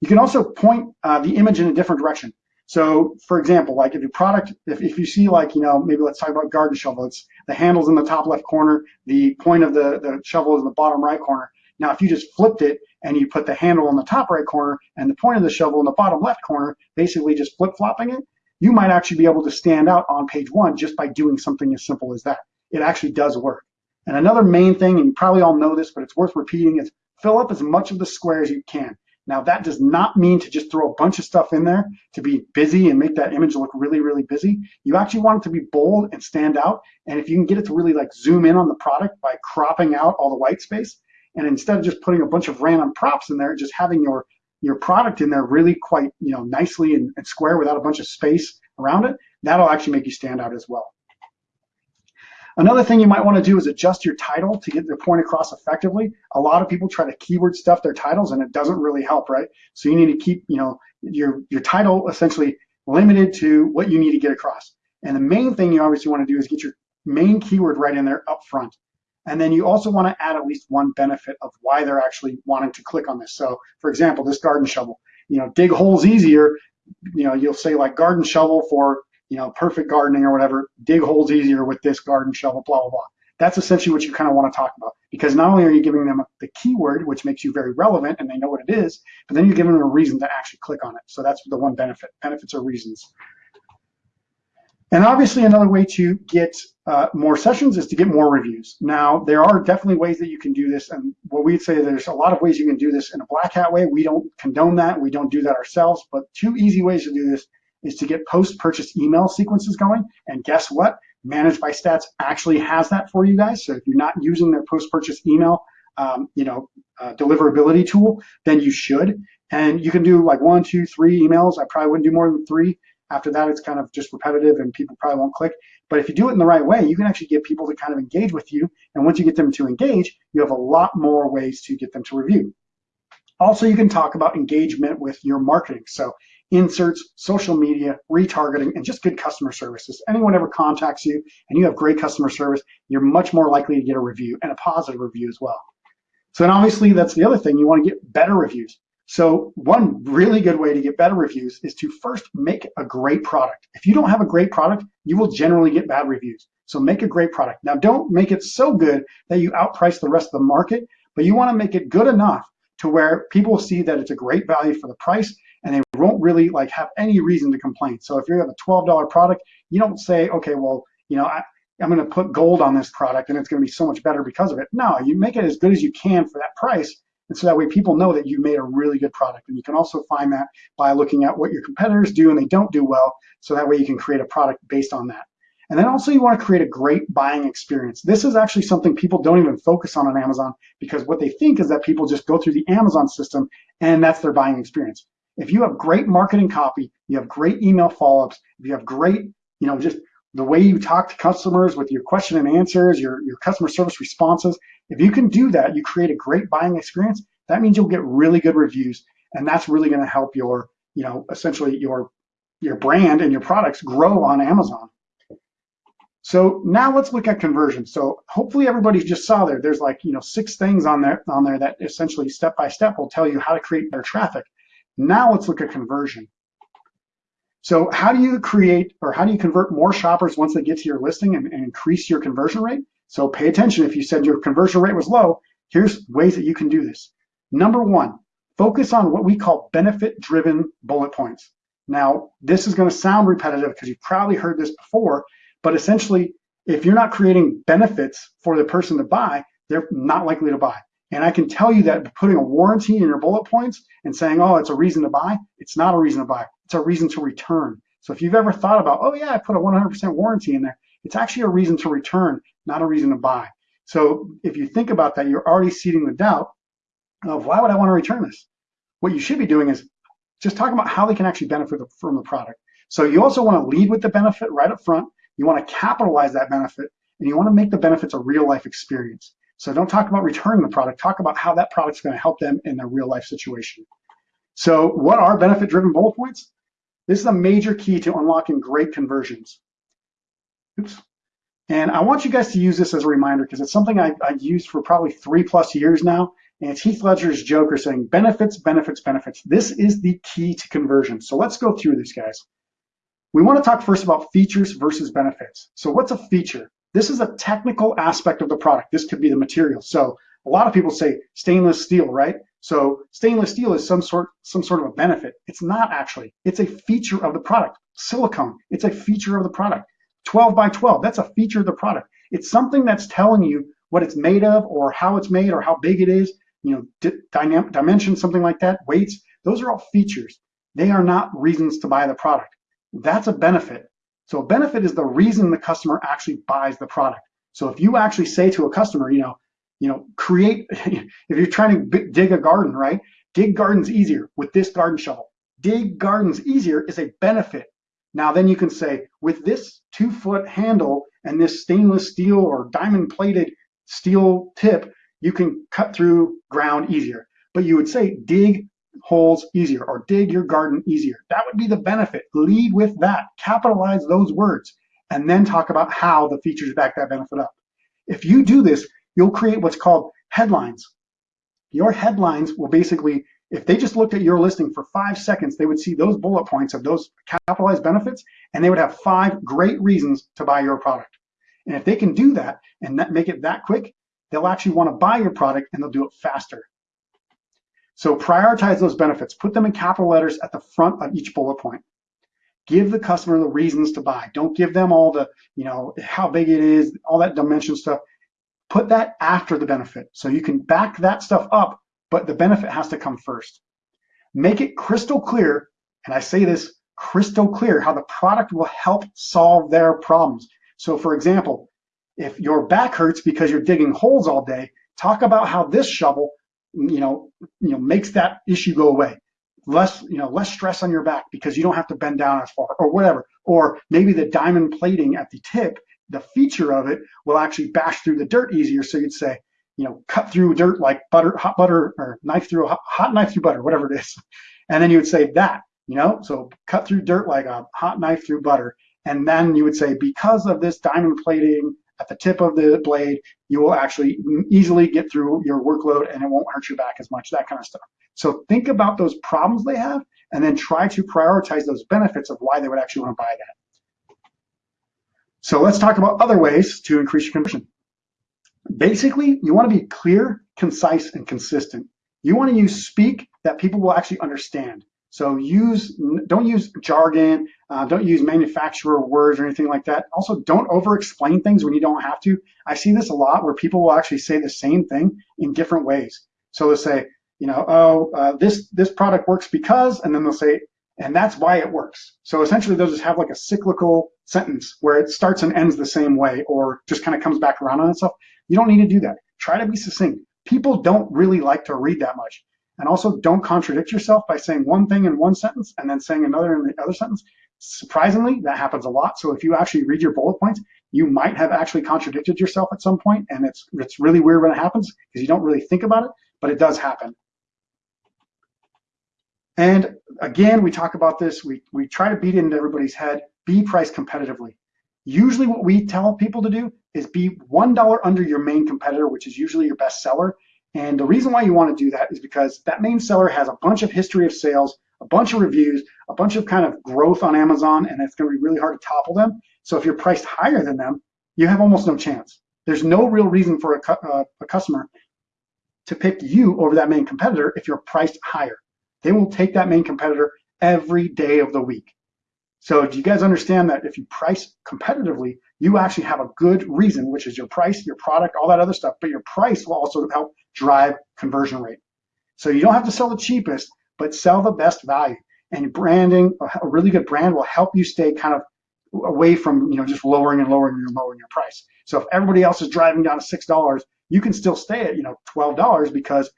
You can also point uh, the image in a different direction. So for example, like if your product, if, if you see like, you know, maybe let's talk about garden shovel, it's the handle's in the top left corner, the point of the, the shovel is in the bottom right corner. Now, if you just flipped it and you put the handle in the top right corner and the point of the shovel in the bottom left corner, basically just flip-flopping it, you might actually be able to stand out on page one just by doing something as simple as that. It actually does work. And another main thing, and you probably all know this, but it's worth repeating, is fill up as much of the square as you can. Now that does not mean to just throw a bunch of stuff in there to be busy and make that image look really, really busy. You actually want it to be bold and stand out. And if you can get it to really like zoom in on the product by cropping out all the white space, and instead of just putting a bunch of random props in there, just having your your product in there really quite you know nicely and, and square without a bunch of space around it, that'll actually make you stand out as well. Another thing you might want to do is adjust your title to get the point across effectively. A lot of people try to keyword stuff their titles and it doesn't really help, right? So you need to keep, you know, your, your title essentially limited to what you need to get across. And the main thing you obviously want to do is get your main keyword right in there up front. And then you also want to add at least one benefit of why they're actually wanting to click on this. So for example, this garden shovel, you know, dig holes easier, you know, you'll say like garden shovel for you know, perfect gardening or whatever, dig holes easier with this garden shovel, blah, blah, blah. That's essentially what you kind of want to talk about because not only are you giving them the keyword, which makes you very relevant and they know what it is, but then you're giving them a reason to actually click on it. So that's the one benefit. Benefits are reasons. And obviously another way to get uh, more sessions is to get more reviews. Now, there are definitely ways that you can do this. And what we'd say there's a lot of ways you can do this in a black hat way. We don't condone that. We don't do that ourselves. But two easy ways to do this is to get post-purchase email sequences going. And guess what? Managed by Stats actually has that for you guys. So if you're not using their post-purchase email, um, you know, uh, deliverability tool, then you should. And you can do like one, two, three emails. I probably wouldn't do more than three. After that, it's kind of just repetitive and people probably won't click. But if you do it in the right way, you can actually get people to kind of engage with you. And once you get them to engage, you have a lot more ways to get them to review. Also, you can talk about engagement with your marketing. So inserts, social media, retargeting, and just good customer services. Anyone ever contacts you and you have great customer service, you're much more likely to get a review and a positive review as well. So then obviously that's the other thing, you wanna get better reviews. So one really good way to get better reviews is to first make a great product. If you don't have a great product, you will generally get bad reviews. So make a great product. Now don't make it so good that you outprice the rest of the market, but you wanna make it good enough to where people see that it's a great value for the price won't really like have any reason to complain. So if you have a $12 product, you don't say, okay, well, you know, I, I'm going to put gold on this product and it's going to be so much better because of it. No, you make it as good as you can for that price. And so that way people know that you made a really good product. And you can also find that by looking at what your competitors do and they don't do well. So that way you can create a product based on that. And then also you want to create a great buying experience. This is actually something people don't even focus on on Amazon because what they think is that people just go through the Amazon system and that's their buying experience. If you have great marketing copy, you have great email follow-ups, if you have great, you know, just the way you talk to customers with your question and answers, your, your customer service responses, if you can do that, you create a great buying experience, that means you'll get really good reviews. And that's really going to help your, you know, essentially your, your brand and your products grow on Amazon. So now let's look at conversion. So hopefully everybody just saw there, there's like, you know, six things on there, on there that essentially step by step will tell you how to create better traffic. Now let's look at conversion. So how do you create or how do you convert more shoppers once they get to your listing and, and increase your conversion rate? So pay attention. If you said your conversion rate was low, here's ways that you can do this. Number one, focus on what we call benefit driven bullet points. Now, this is going to sound repetitive because you've probably heard this before, but essentially, if you're not creating benefits for the person to buy, they're not likely to buy. And I can tell you that putting a warranty in your bullet points and saying, oh, it's a reason to buy, it's not a reason to buy. It's a reason to return. So if you've ever thought about, oh yeah, I put a 100% warranty in there, it's actually a reason to return, not a reason to buy. So if you think about that, you're already seeding the doubt of why would I want to return this? What you should be doing is just talking about how they can actually benefit from the product. So you also want to lead with the benefit right up front you want to capitalize that benefit and you want to make the benefits a real life experience. So don't talk about returning the product, talk about how that product's going to help them in their real life situation. So what are benefit driven bullet points? This is a major key to unlocking great conversions. Oops. And I want you guys to use this as a reminder because it's something I, have used for probably three plus years now. And it's Heath Ledger's Joker saying benefits, benefits, benefits. This is the key to conversion. So let's go through this, guys. We want to talk first about features versus benefits. So what's a feature? This is a technical aspect of the product. This could be the material. So a lot of people say stainless steel, right? So stainless steel is some sort, some sort of a benefit. It's not actually. It's a feature of the product. Silicone, it's a feature of the product. 12 by 12, that's a feature of the product. It's something that's telling you what it's made of or how it's made or how big it is, you know, dimensions, something like that, weights. Those are all features. They are not reasons to buy the product. That's a benefit. So a benefit is the reason the customer actually buys the product. So if you actually say to a customer, you know, you know, create, [laughs] if you're trying to dig a garden, right? Dig gardens easier with this garden shovel. Dig gardens easier is a benefit. Now then you can say, with this two foot handle and this stainless steel or diamond plated steel tip, you can cut through ground easier. But you would say, dig holes easier or dig your garden easier. That would be the benefit. Lead with that. Capitalize those words and then talk about how the features back that benefit up. If you do this, you'll create what's called headlines. Your headlines will basically, if they just looked at your listing for five seconds, they would see those bullet points of those capitalized benefits and they would have five great reasons to buy your product. And if they can do that and make it that quick, they'll actually want to buy your product and they'll do it faster. So prioritize those benefits. Put them in capital letters at the front of each bullet point. Give the customer the reasons to buy. Don't give them all the, you know, how big it is, all that dimension stuff. Put that after the benefit. So you can back that stuff up, but the benefit has to come first. Make it crystal clear, and I say this crystal clear, how the product will help solve their problems. So for example, if your back hurts because you're digging holes all day, talk about how this shovel you know, you know, makes that issue go away. less, you know, less stress on your back because you don't have to bend down as far or whatever. Or maybe the diamond plating at the tip, the feature of it will actually bash through the dirt easier. So you'd say, you know, cut through dirt like butter, hot butter, or knife through hot, hot knife through butter, whatever it is. [laughs] And then you would say that, you know, so cut through dirt like a hot knife through butter. And then you would say, because of this diamond plating at the tip of the blade, you will actually easily get through your workload and it won't hurt your back as much, that kind of stuff. So think about those problems they have and then try to prioritize those benefits of why they would actually want to buy that. So let's talk about other ways to increase your conversion. Basically, you want to be clear, concise, and consistent. You want to use speak that people will actually understand. So use don't use jargon, uh, don't use manufacturer words or anything like that. Also, don't over-explain things when you don't have to. I see this a lot where people will actually say the same thing in different ways. So they'll say, you know, oh, uh, this this product works because, and then they'll say, and that's why it works. So essentially, they'll just have like a cyclical sentence where it starts and ends the same way, or just kind of comes back around on itself. You don't need to do that. Try to be succinct. People don't really like to read that much. And also don't contradict yourself by saying one thing in one sentence and then saying another in the other sentence. Surprisingly, that happens a lot. So if you actually read your bullet points, you might have actually contradicted yourself at some point, and it's it's really weird when it happens because you don't really think about it, but it does happen. And again, we talk about this, we, we try to beat into everybody's head, be priced competitively. Usually what we tell people to do is be $1 under your main competitor, which is usually your best seller, and the reason why you want to do that is because that main seller has a bunch of history of sales, a bunch of reviews, a bunch of kind of growth on Amazon, and it's going to be really hard to topple them. So if you're priced higher than them, you have almost no chance. There's no real reason for a, uh, a customer to pick you over that main competitor if you're priced higher. They will take that main competitor every day of the week. So do you guys understand that if you price competitively, you actually have a good reason, which is your price, your product, all that other stuff, but your price will also help drive conversion rate. So you don't have to sell the cheapest, but sell the best value. And branding, a really good brand will help you stay kind of away from you know just lowering and lowering and lowering your price. So if everybody else is driving down to six dollars, you can still stay at you know twelve dollars because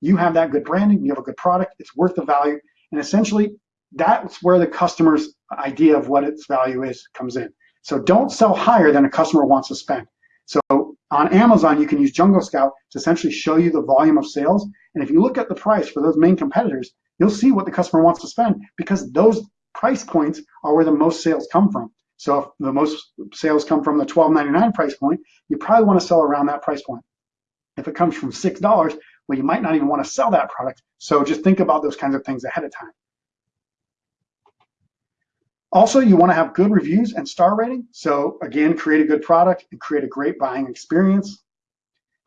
you have that good branding, you have a good product, it's worth the value, and essentially that's where the customer's idea of what its value is comes in. So don't sell higher than a customer wants to spend. So on Amazon, you can use Jungle Scout to essentially show you the volume of sales. And if you look at the price for those main competitors, you'll see what the customer wants to spend because those price points are where the most sales come from. So if the most sales come from the $12.99 price point, you probably want to sell around that price point. If it comes from $6, well, you might not even want to sell that product. So just think about those kinds of things ahead of time. Also, you want to have good reviews and star rating. So again, create a good product and create a great buying experience.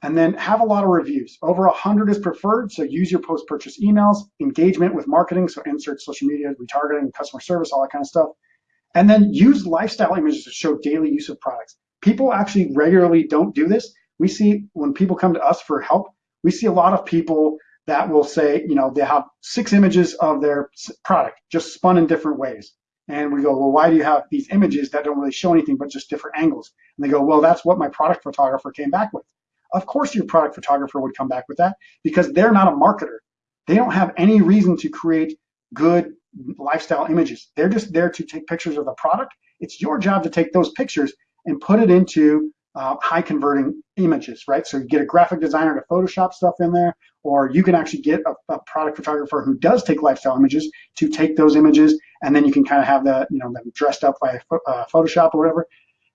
And then have a lot of reviews. Over 100 is preferred, so use your post-purchase emails, engagement with marketing, so insert social media, retargeting, customer service, all that kind of stuff. And then use lifestyle images to show daily use of products. People actually regularly don't do this. We see when people come to us for help, we see a lot of people that will say, you know, they have six images of their product just spun in different ways. And we go, well, why do you have these images that don't really show anything but just different angles? And they go, well, that's what my product photographer came back with. Of course your product photographer would come back with that because they're not a marketer. They don't have any reason to create good lifestyle images. They're just there to take pictures of the product. It's your job to take those pictures and put it into uh, high converting images, right? So you get a graphic designer to Photoshop stuff in there, or you can actually get a, a, product photographer who does take lifestyle images to take those images, and then you can kind of have the, you know, them dressed up by uh, Photoshop or whatever,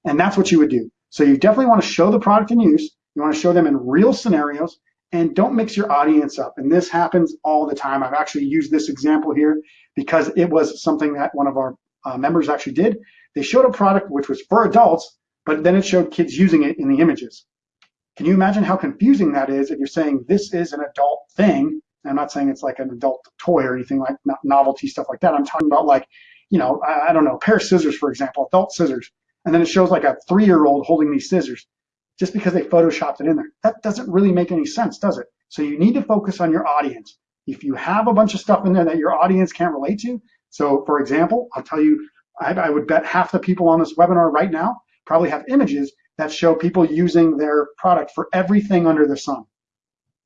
and that's what you would do. So you definitely want to show the product in use. You want to show them in real scenarios, and don't mix your audience up. And this happens all the time. I've actually used this example here because it was something that one of our uh, members actually did. They showed a product which was for adults, but then it showed kids using it in the images. Can you imagine how confusing that is if you're saying this is an adult thing? I'm not saying it's like an adult toy or anything like novelty stuff like that. I'm talking about like, you know, I, I don't know, a pair of scissors, for example, adult scissors. And then it shows like a three-year-old holding these scissors just because they photoshopped it in there. That doesn't really make any sense, does it? So you need to focus on your audience. If you have a bunch of stuff in there that your audience can't relate to, so for example, I'll tell you, I, I would bet half the people on this webinar right now probably have images that show people using their product for everything under the sun,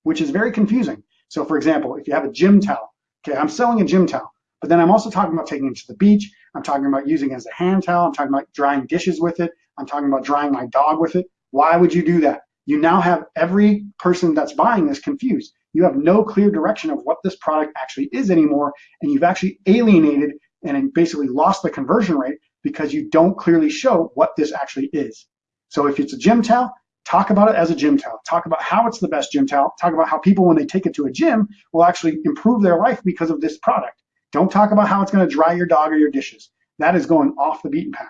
which is very confusing. So for example, if you have a gym towel, Okay, I'm selling a gym towel, but then I'm also talking about taking it to the beach. I'm talking about using it as a hand towel. I'm talking about drying dishes with it. I'm talking about drying my dog with it. Why would you do that? You now have every person that's buying this confused. You have no clear direction of what this product actually is anymore, and you've actually alienated and basically lost the conversion rate because you don't clearly show what this actually is. So if it's a gym towel, talk about it as a gym towel. Talk about how it's the best gym towel. Talk about how people, when they take it to a gym, will actually improve their life because of this product. Don't talk about how it's going to dry your dog or your dishes. That is going off the beaten path.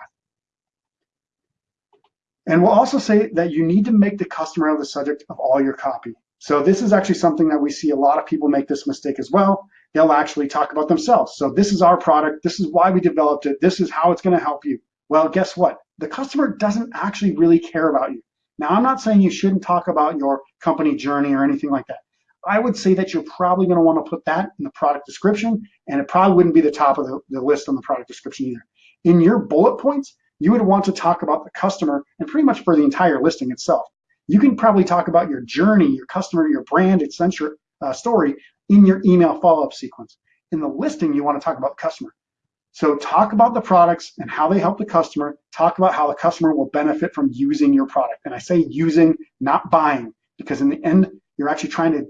And we'll also say that you need to make the customer the subject of all your copy. So this is actually something that we see a lot of people make this mistake as well. They'll actually talk about themselves. So this is our product. This is why we developed it. This is how it's going to help you. Well, guess what? The customer doesn't actually really care about you. Now, I'm not saying you shouldn't talk about your company journey or anything like that. I would say that you're probably going to want to put that in the product description, and it probably wouldn't be the top of the, the list on the product description either. In your bullet points, you would want to talk about the customer and pretty much for the entire listing itself. You can probably talk about your journey, your customer, your brand, etc. Uh, story in your email follow-up sequence. In the listing, you want to talk about the customer. So talk about the products and how they help the customer. Talk about how the customer will benefit from using your product. And I say using, not buying, because in the end, you're actually trying to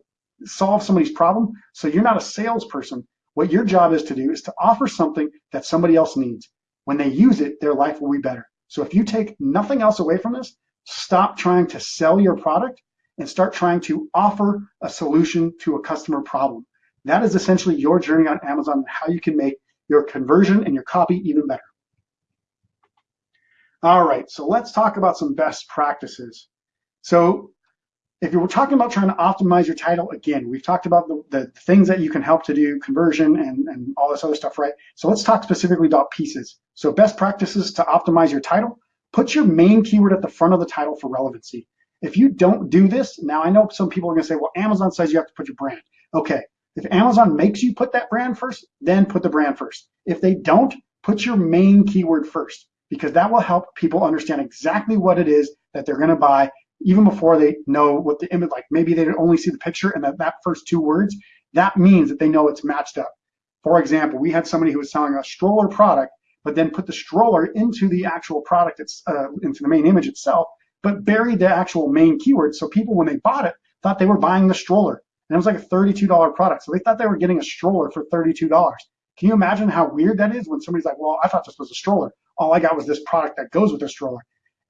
solve somebody's problem. So you're not a salesperson. What your job is to do is to offer something that somebody else needs. When they use it, their life will be better. So if you take nothing else away from this, stop trying to sell your product and start trying to offer a solution to a customer problem. That is essentially your journey on Amazon, how you can make your conversion and your copy even better. All right, so let's talk about some best practices. So if you were talking about trying to optimize your title, again, we've talked about the, the things that you can help to do conversion and, and all this other stuff, right? So let's talk specifically about pieces. So best practices to optimize your title, put your main keyword at the front of the title for relevancy. If you don't do this, now I know some people are gonna say, well, Amazon says you have to put your brand. Okay, if Amazon makes you put that brand first, then put the brand first. If they don't, put your main keyword first because that will help people understand exactly what it is that they're going to buy even before they know what the image like maybe they only see the picture and that, that first two words. That means that they know it's matched up. For example we had somebody who was selling a stroller product but then put the stroller into the actual product it's uh, into the main image itself but buried the actual main keyword. So people when they bought it thought they were buying the stroller and it was like a $32 product. So they thought they were getting a stroller for $32. Can you imagine how weird that is when somebody's like, well, I thought this was a stroller. All I got was this product that goes with the stroller.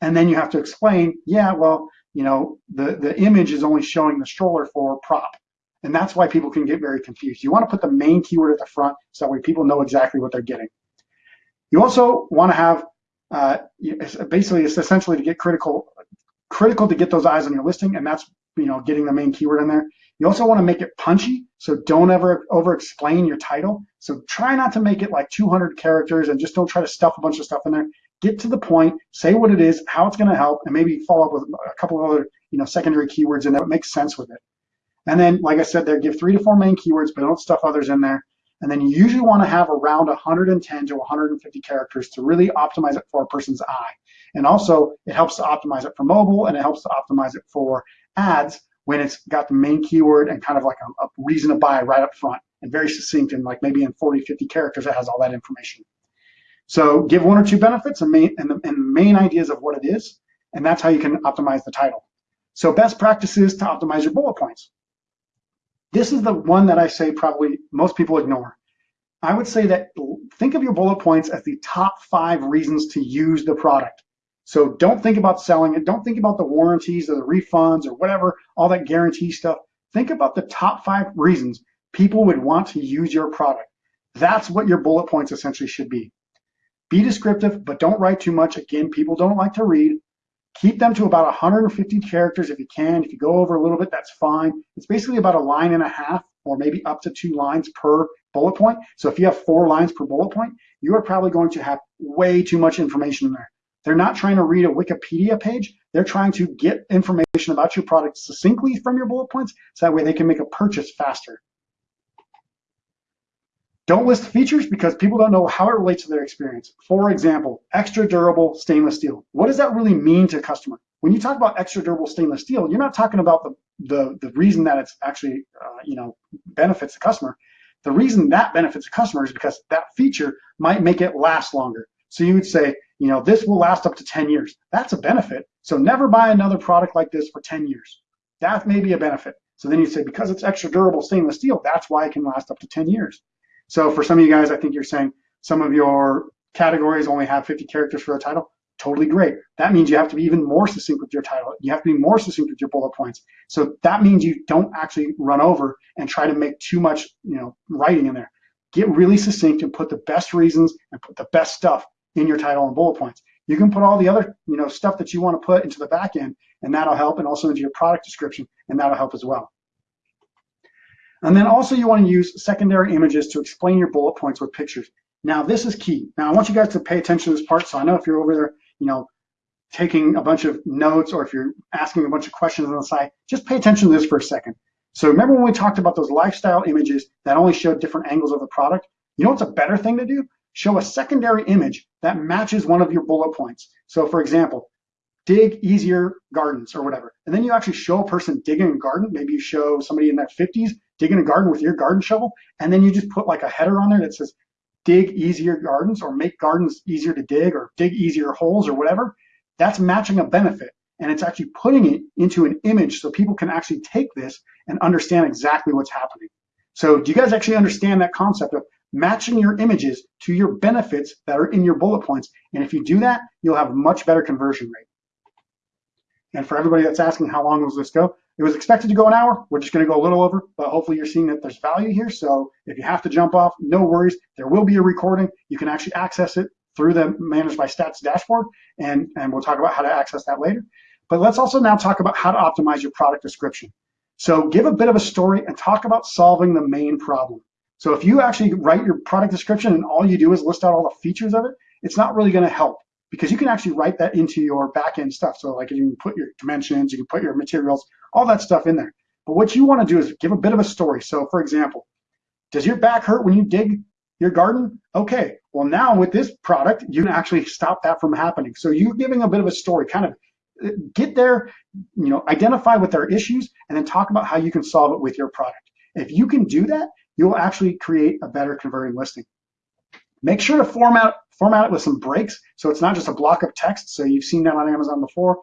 And then you have to explain, yeah, well, you know, the, the image is only showing the stroller for prop. And that's why people can get very confused. You want to put the main keyword at the front so that way people know exactly what they're getting. You also want to have, uh, basically, it's essentially to get critical, critical to get those eyes on your listing, and that's, you know, getting the main keyword in there. You also want to make it punchy, so don't ever over explain your title. So try not to make it like 200 characters and just don't try to stuff a bunch of stuff in there. Get to the point, say what it is, how it's going to help, and maybe follow up with a couple of other you know, secondary keywords there that makes sense with it. And then, like I said, there give three to four main keywords, but don't stuff others in there. And then you usually want to have around 110 to 150 characters to really optimize it for a person's eye. And also, it helps to optimize it for mobile and it helps to optimize it for ads when it's got the main keyword and kind of like a, a reason to buy right up front and very succinct and like maybe in 40, 50 characters it has all that information. So give one or two benefits and main, and, the, and main ideas of what it is, and that's how you can optimize the title. So best practices to optimize your bullet points. This is the one that I say probably most people ignore. I would say that think of your bullet points as the top five reasons to use the product. So don't think about selling it. Don't think about the warranties or the refunds or whatever, all that guarantee stuff. Think about the top five reasons people would want to use your product. That's what your bullet points essentially should be. Be descriptive, but don't write too much. Again, people don't like to read. Keep them to about 150 characters if you can. If you go over a little bit, that's fine. It's basically about a line and a half or maybe up to two lines per bullet point. So if you have four lines per bullet point, you are probably going to have way too much information in there. They're not trying to read a Wikipedia page. They're trying to get information about your product succinctly from your bullet points so that way they can make a purchase faster. Don't list features because people don't know how it relates to their experience. For example, extra durable stainless steel. What does that really mean to a customer? When you talk about extra durable stainless steel, you're not talking about the, the, the reason that it's actually, uh, you know, benefits the customer. The reason that benefits the customer is because that feature might make it last longer. So you would say, you know, this will last up to 10 years. That's a benefit. So never buy another product like this for 10 years. That may be a benefit. So then you say, because it's extra durable stainless steel, that's why it can last up to 10 years. So for some of you guys, I think you're saying some of your categories only have 50 characters for a title. Totally great. That means you have to be even more succinct with your title. You have to be more succinct with your bullet points. So that means you don't actually run over and try to make too much, you know, writing in there. Get really succinct and put the best reasons and put the best stuff in your title and bullet points. You can put all the other, you know, stuff that you want to put into the back end, and that'll help, and also into your product description, and that'll help as well. And then also you want to use secondary images to explain your bullet points with pictures. Now this is key. Now I want you guys to pay attention to this part. So I know if you're over there, you know, taking a bunch of notes or if you're asking a bunch of questions on the side, just pay attention to this for a second. So remember when we talked about those lifestyle images that only showed different angles of the product? You know what's a better thing to do? Show a secondary image that matches one of your bullet points. So for example, dig easier gardens or whatever. And then you actually show a person digging a garden. Maybe you show somebody in their 50s digging a garden with your garden shovel. And then you just put like a header on there that says dig easier gardens or make gardens easier to dig or dig easier holes or whatever. That's matching a benefit. And it's actually putting it into an image so people can actually take this and understand exactly what's happening. So do you guys actually understand that concept of matching your images to your benefits that are in your bullet points? And if you do that, you'll have a much better conversion rate. And for everybody that's asking how long will this go, it was expected to go an hour. We're just going to go a little over, but hopefully you're seeing that there's value here. So if you have to jump off, no worries. There will be a recording. You can actually access it through the Managed by Stats dashboard, and, and we'll talk about how to access that later. But let's also now talk about how to optimize your product description. So give a bit of a story and talk about solving the main problem. So if you actually write your product description and all you do is list out all the features of it, it's not really going to help because you can actually write that into your backend stuff. So like you can put your dimensions, you can put your materials, all that stuff in there. But what you want to do is give a bit of a story. So for example, does your back hurt when you dig your garden? Okay, well now with this product, you can actually stop that from happening. So you're giving a bit of a story, kind of uh, get there, you know, identify what their issues, and then talk about how you can solve it with your product. If you can do that, you'll actually create a better converting listing. Make sure to format format it with some breaks so it's not just a block of text. So you've seen that on Amazon before.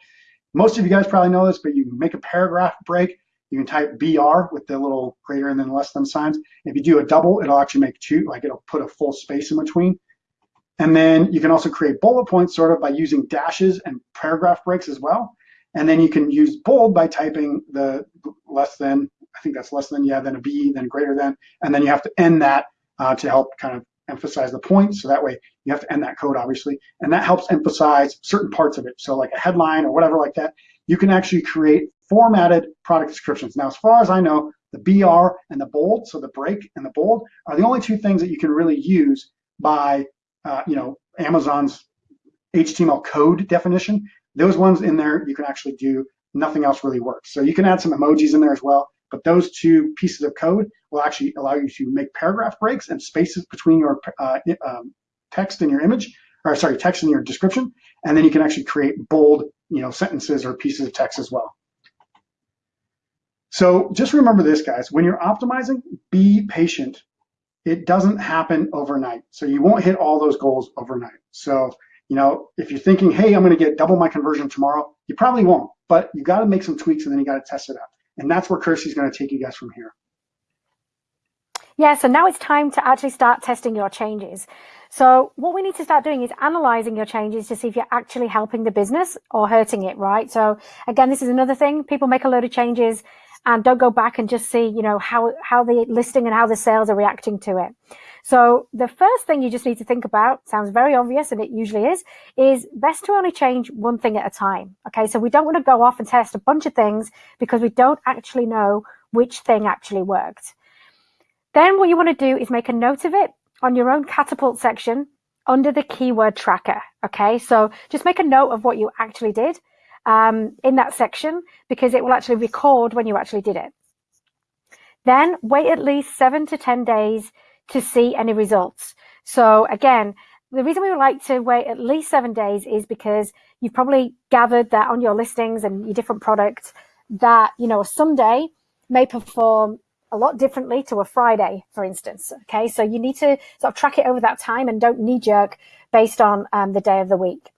Most of you guys probably know this, but you can make a paragraph break. You can type BR with the little greater than less than signs. If you do a double, it'll actually make two, like it'll put a full space in between. And then you can also create bullet points sort of by using dashes and paragraph breaks as well. And then you can use bold by typing the less than, I think that's less than, yeah, then a B, then greater than, and then you have to end that uh, to help kind of emphasize the point. So that way you have to end that code, obviously. And that helps emphasize certain parts of it. So like a headline or whatever like that, you can actually create formatted product descriptions. Now, as far as I know, the BR and the bold, so the break and the bold, are the only two things that you can really use by, uh, you know, Amazon's HTML code definition. Those ones in there, you can actually do, nothing else really works. So you can add some emojis in there as well. But those two pieces of code will actually allow you to make paragraph breaks and spaces between your uh, um, text and your image, or sorry, text and your description. And then you can actually create bold, you know, sentences or pieces of text as well. So just remember this, guys, when you're optimizing, be patient. It doesn't happen overnight. So you won't hit all those goals overnight. So, you know, if you're thinking, hey, I'm going to get double my conversion tomorrow, you probably won't, but you got to make some tweaks and then you got to test it out. And that's where Kirsty's going to take you guys from here. Yeah, so now it's time to actually start testing your changes. So what we need to start doing is analyzing your changes to see if you're actually helping the business or hurting it, right? So again, this is another thing. People make a load of changes and don't go back and just see, you know, how, how the listing and how the sales are reacting to it. So the first thing you just need to think about, sounds very obvious and it usually is, is best to only change one thing at a time. Okay, so we don't want to go off and test a bunch of things because we don't actually know which thing actually worked. Then what you want to do is make a note of it on your own catapult section under the keyword tracker. Okay, so just make a note of what you actually did um, in that section because it will actually record when you actually did it. Then wait at least seven to 10 days to see any results. So again, the reason we would like to wait at least seven days is because you've probably gathered that on your listings and your different products that, you know, a Sunday may perform a lot differently to a Friday, for instance. Okay, so you need to sort of track it over that time and don't knee jerk based on um, the day of the week.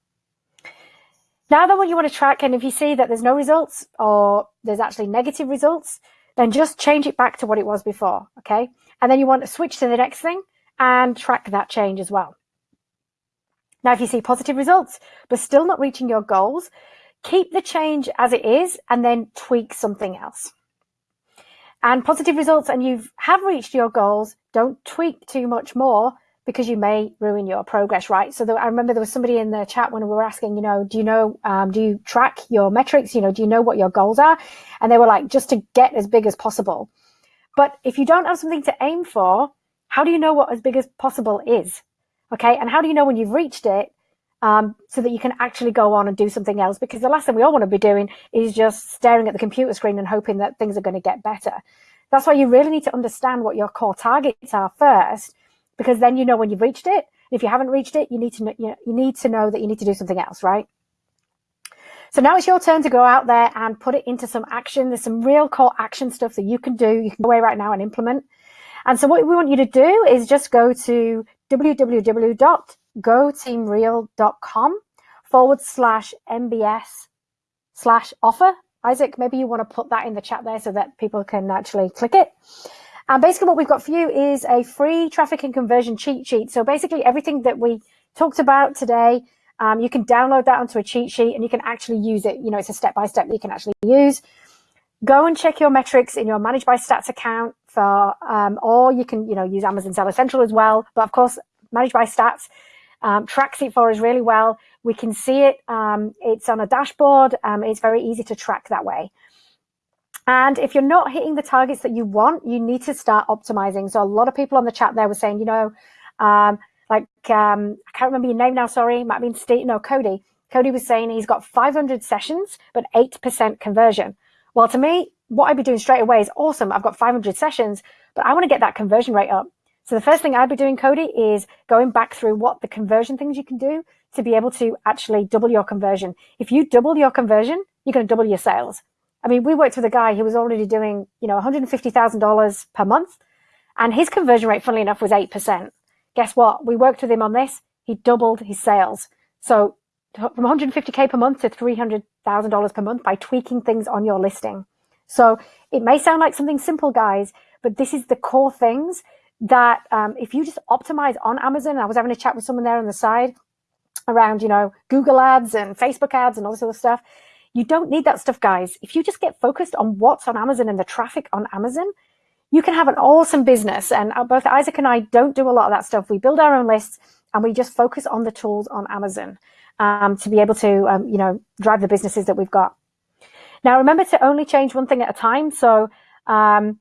Now then what you want to track, and if you see that there's no results or there's actually negative results, then just change it back to what it was before, okay? And then you want to switch to the next thing and track that change as well. Now, if you see positive results, but still not reaching your goals, keep the change as it is and then tweak something else. And positive results and you have reached your goals, don't tweak too much more because you may ruin your progress, right? So I remember there was somebody in the chat when we were asking, you know, do you know, um, do you track your metrics? You know, do you know what your goals are? And they were like, just to get as big as possible. But if you don't have something to aim for, how do you know what as big as possible is? Okay. And how do you know when you've reached it? Um, so that you can actually go on and do something else. Because the last thing we all want to be doing is just staring at the computer screen and hoping that things are going to get better. That's why you really need to understand what your core targets are first because then you know when you've reached it. If you haven't reached it, you need to know, you, need to know that you need to do something else, right? So now it's your turn to go out there and put it into some action. There's some real core action stuff that you can do. You can go away right now and implement. And so what we want you to do is just go to www.goteamreal.com forward slash MBS slash offer. Isaac, maybe you want to put that in the chat there so that people can actually click it. And basically what we've got for you is a free traffic and conversion cheat sheet. So basically everything that we talked about today, um, you can download that onto a cheat sheet and you can actually use it. You know, it's a step-by-step -step that you can actually use. Go and check your metrics in your Managed by Stats account for, um, or you can, you know, use Amazon Seller Central as well. But of course, Managed by Stats um, tracks it for us really well. We can see it. Um, it's on a dashboard. Um, it's very easy to track that way. And if you're not hitting the targets that you want, you need to start optimizing. So a lot of people on the chat there were saying, you know, um, like, um, I can't remember your name now, sorry, might have been Steve, no, Cody. Cody was saying he's got 500 sessions, but 8% conversion. Well, to me, what I'd be doing straight away is awesome. I've got 500 sessions, but I want to get that conversion rate up. So the first thing I'd be doing, Cody, is going back through what the conversion things you can do to be able to actually double your conversion. If you double your conversion, you're going to double your sales. I mean, we worked with a guy who was already doing, you know, $150,000 per month and his conversion rate, funnily enough, was 8%. Guess what? We worked with him on this. He doubled his sales. So from 150K per month to $300,000 per month by tweaking things on your listing. So it may sound like something simple, guys, but this is the core things that um, if you just optimize on Amazon, I was having a chat with someone there on the side around, you know, Google ads and Facebook ads and all this other stuff. You don't need that stuff, guys. If you just get focused on what's on Amazon and the traffic on Amazon, you can have an awesome business. And uh, both Isaac and I don't do a lot of that stuff. We build our own lists and we just focus on the tools on Amazon um, to be able to, um, you know, drive the businesses that we've got. Now, remember to only change one thing at a time. So, um,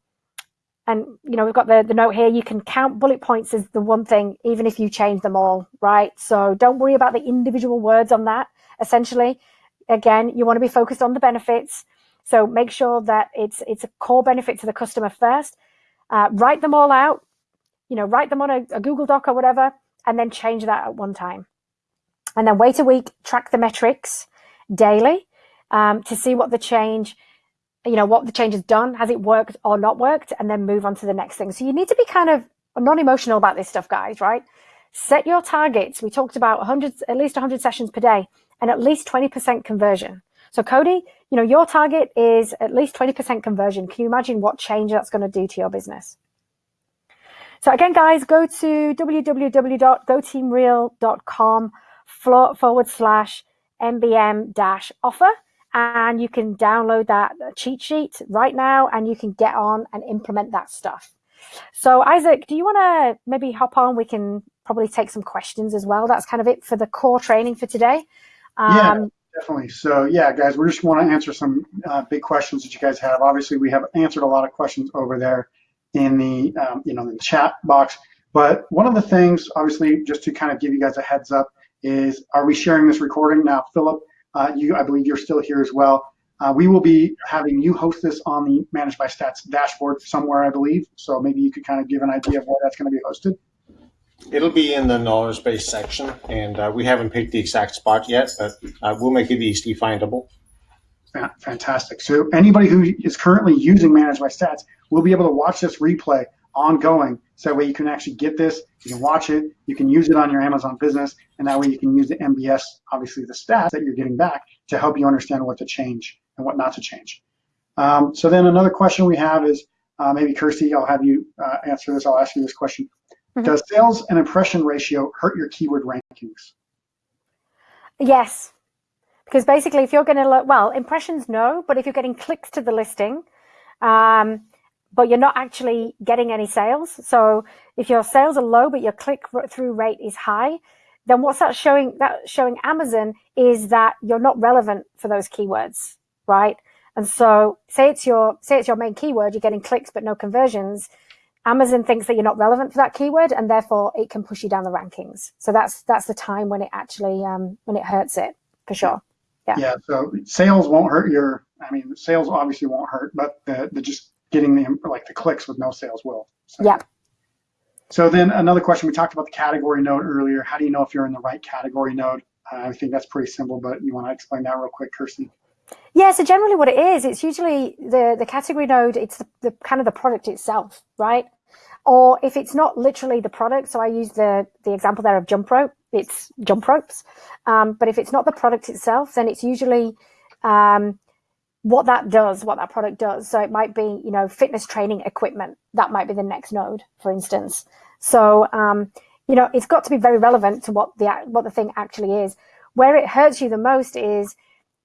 and you know, we've got the, the note here, you can count bullet points as the one thing, even if you change them all, right? So don't worry about the individual words on that, essentially again, you want to be focused on the benefits. So make sure that it's it's a core benefit to the customer first. Uh, write them all out, you know, write them on a, a Google Doc or whatever, and then change that at one time. And then wait a week, track the metrics daily um, to see what the change, you know, what the change has done. Has it worked or not worked? And then move on to the next thing. So you need to be kind of non-emotional about this stuff, guys, right? Set your targets. We talked about 100, at least 100 sessions per day and at least 20% conversion. So Cody, you know, your target is at least 20% conversion. Can you imagine what change that's going to do to your business? So again, guys, go to www.goteamreal.com forward slash MBM dash offer and you can download that cheat sheet right now and you can get on and implement that stuff. So Isaac, do you want to maybe hop on? We can probably take some questions as well. That's kind of it for the core training for today. Um, yeah, definitely. So yeah, guys, we just want to answer some uh, big questions that you guys have. Obviously, we have answered a lot of questions over there in the um, you know the chat box. But one of the things, obviously, just to kind of give you guys a heads up, is are we sharing this recording now, Philip? Uh, you, I believe you're still here as well. Uh, we will be having you host this on the Managed by Stats dashboard somewhere, I believe. So maybe you could kind of give an idea of where that's going to be hosted. It'll be in the knowledge base section, and uh, we haven't picked the exact spot yet, but uh, we'll make it easily findable. fantastic. So anybody who is currently using Managed by Stats will be able to watch this replay ongoing. So that way you can actually get this, you can watch it, you can use it on your Amazon business, and that way you can use the MBS, obviously the stats that you're getting back to help you understand what to change and what not to change. Um, so then another question we have is, uh, maybe Kirsty, I'll have you uh, answer this. I'll ask you this question. Mm -hmm. Does sales and impression ratio hurt your keyword rankings? Yes, because basically if you're going to look, well, impressions no, but if you're getting clicks to the listing, um, but you're not actually getting any sales. So if your sales are low, but your click through rate is high, then what's that showing? That showing Amazon is that you're not relevant for those keywords, right? And so say it's your, say it's your main keyword, you're getting clicks, but no conversions. Amazon thinks that you're not relevant for that keyword and therefore it can push you down the rankings. So that's, that's the time when it actually, um, when it hurts it for sure. Yeah. Yeah. So sales won't hurt your, I mean, sales obviously won't hurt, but the, the just getting the, like the clicks with no sales will. So. Yeah. So then another question, we talked about the category node earlier. How do you know if you're in the right category node? Uh, I think that's pretty simple, but you want to explain that real quick, Kirsten? Yeah, so generally what it is, it's usually the, the category node, it's the, the kind of the product itself, right? Or if it's not literally the product, so I use the, the example there of jump rope, it's jump ropes. Um, but if it's not the product itself, then it's usually um, what that does, what that product does. So it might be, you know, fitness training equipment. That might be the next node, for instance. So, um, you know, it's got to be very relevant to what the, what the thing actually is. Where it hurts you the most is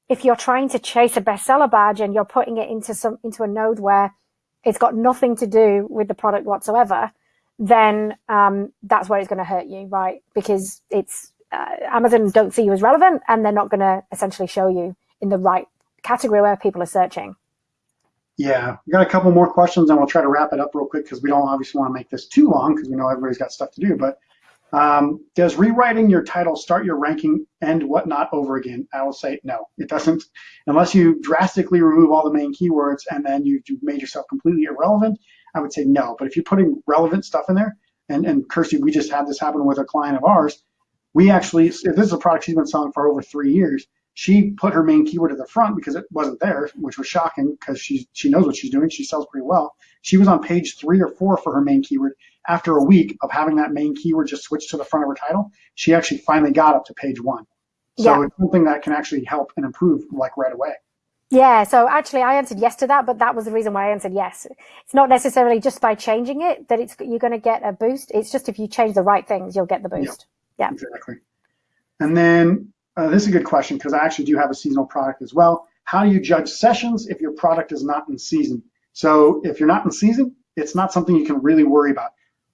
if you're trying to chase a bestseller badge and you're putting it into some, into a node where it's got nothing to do with the product whatsoever, then um, that's where it's going to hurt you, right? Because it's uh, Amazon don't see you as relevant and they're not going to essentially show you in the right category where people are searching. Yeah, we got a couple more questions and we'll try to wrap it up real quick because we don't obviously want to make this too long because we know everybody's got stuff to do. But um, does rewriting your title start your ranking and whatnot over again? I will say no, it doesn't. Unless you drastically remove all the main keywords and then you've made yourself completely irrelevant, I would say no. But if you're putting relevant stuff in there, and, and Kirsty, we just had this happen with a client of ours, we actually, if this is a product she's been selling for over three years, she put her main keyword at the front because it wasn't there, which was shocking because she she knows what she's doing. She sells pretty well. She was on page three or four for her main keyword. After a week of having that main keyword just switch to the front of her title, she actually finally got up to page one. So yeah. it's something that can actually help and improve like right away. Yeah, so actually I answered yes to that, but that was the reason why I answered yes. It's not necessarily just by changing it that it's you're going to get a boost. It's just if you change the right things, you'll get the boost. Yeah, yeah. exactly. And then uh, this is a good question because I actually do have a seasonal product as well. How do you judge sessions if your product is not in season? So if you're not in season, it's not something you can really worry about.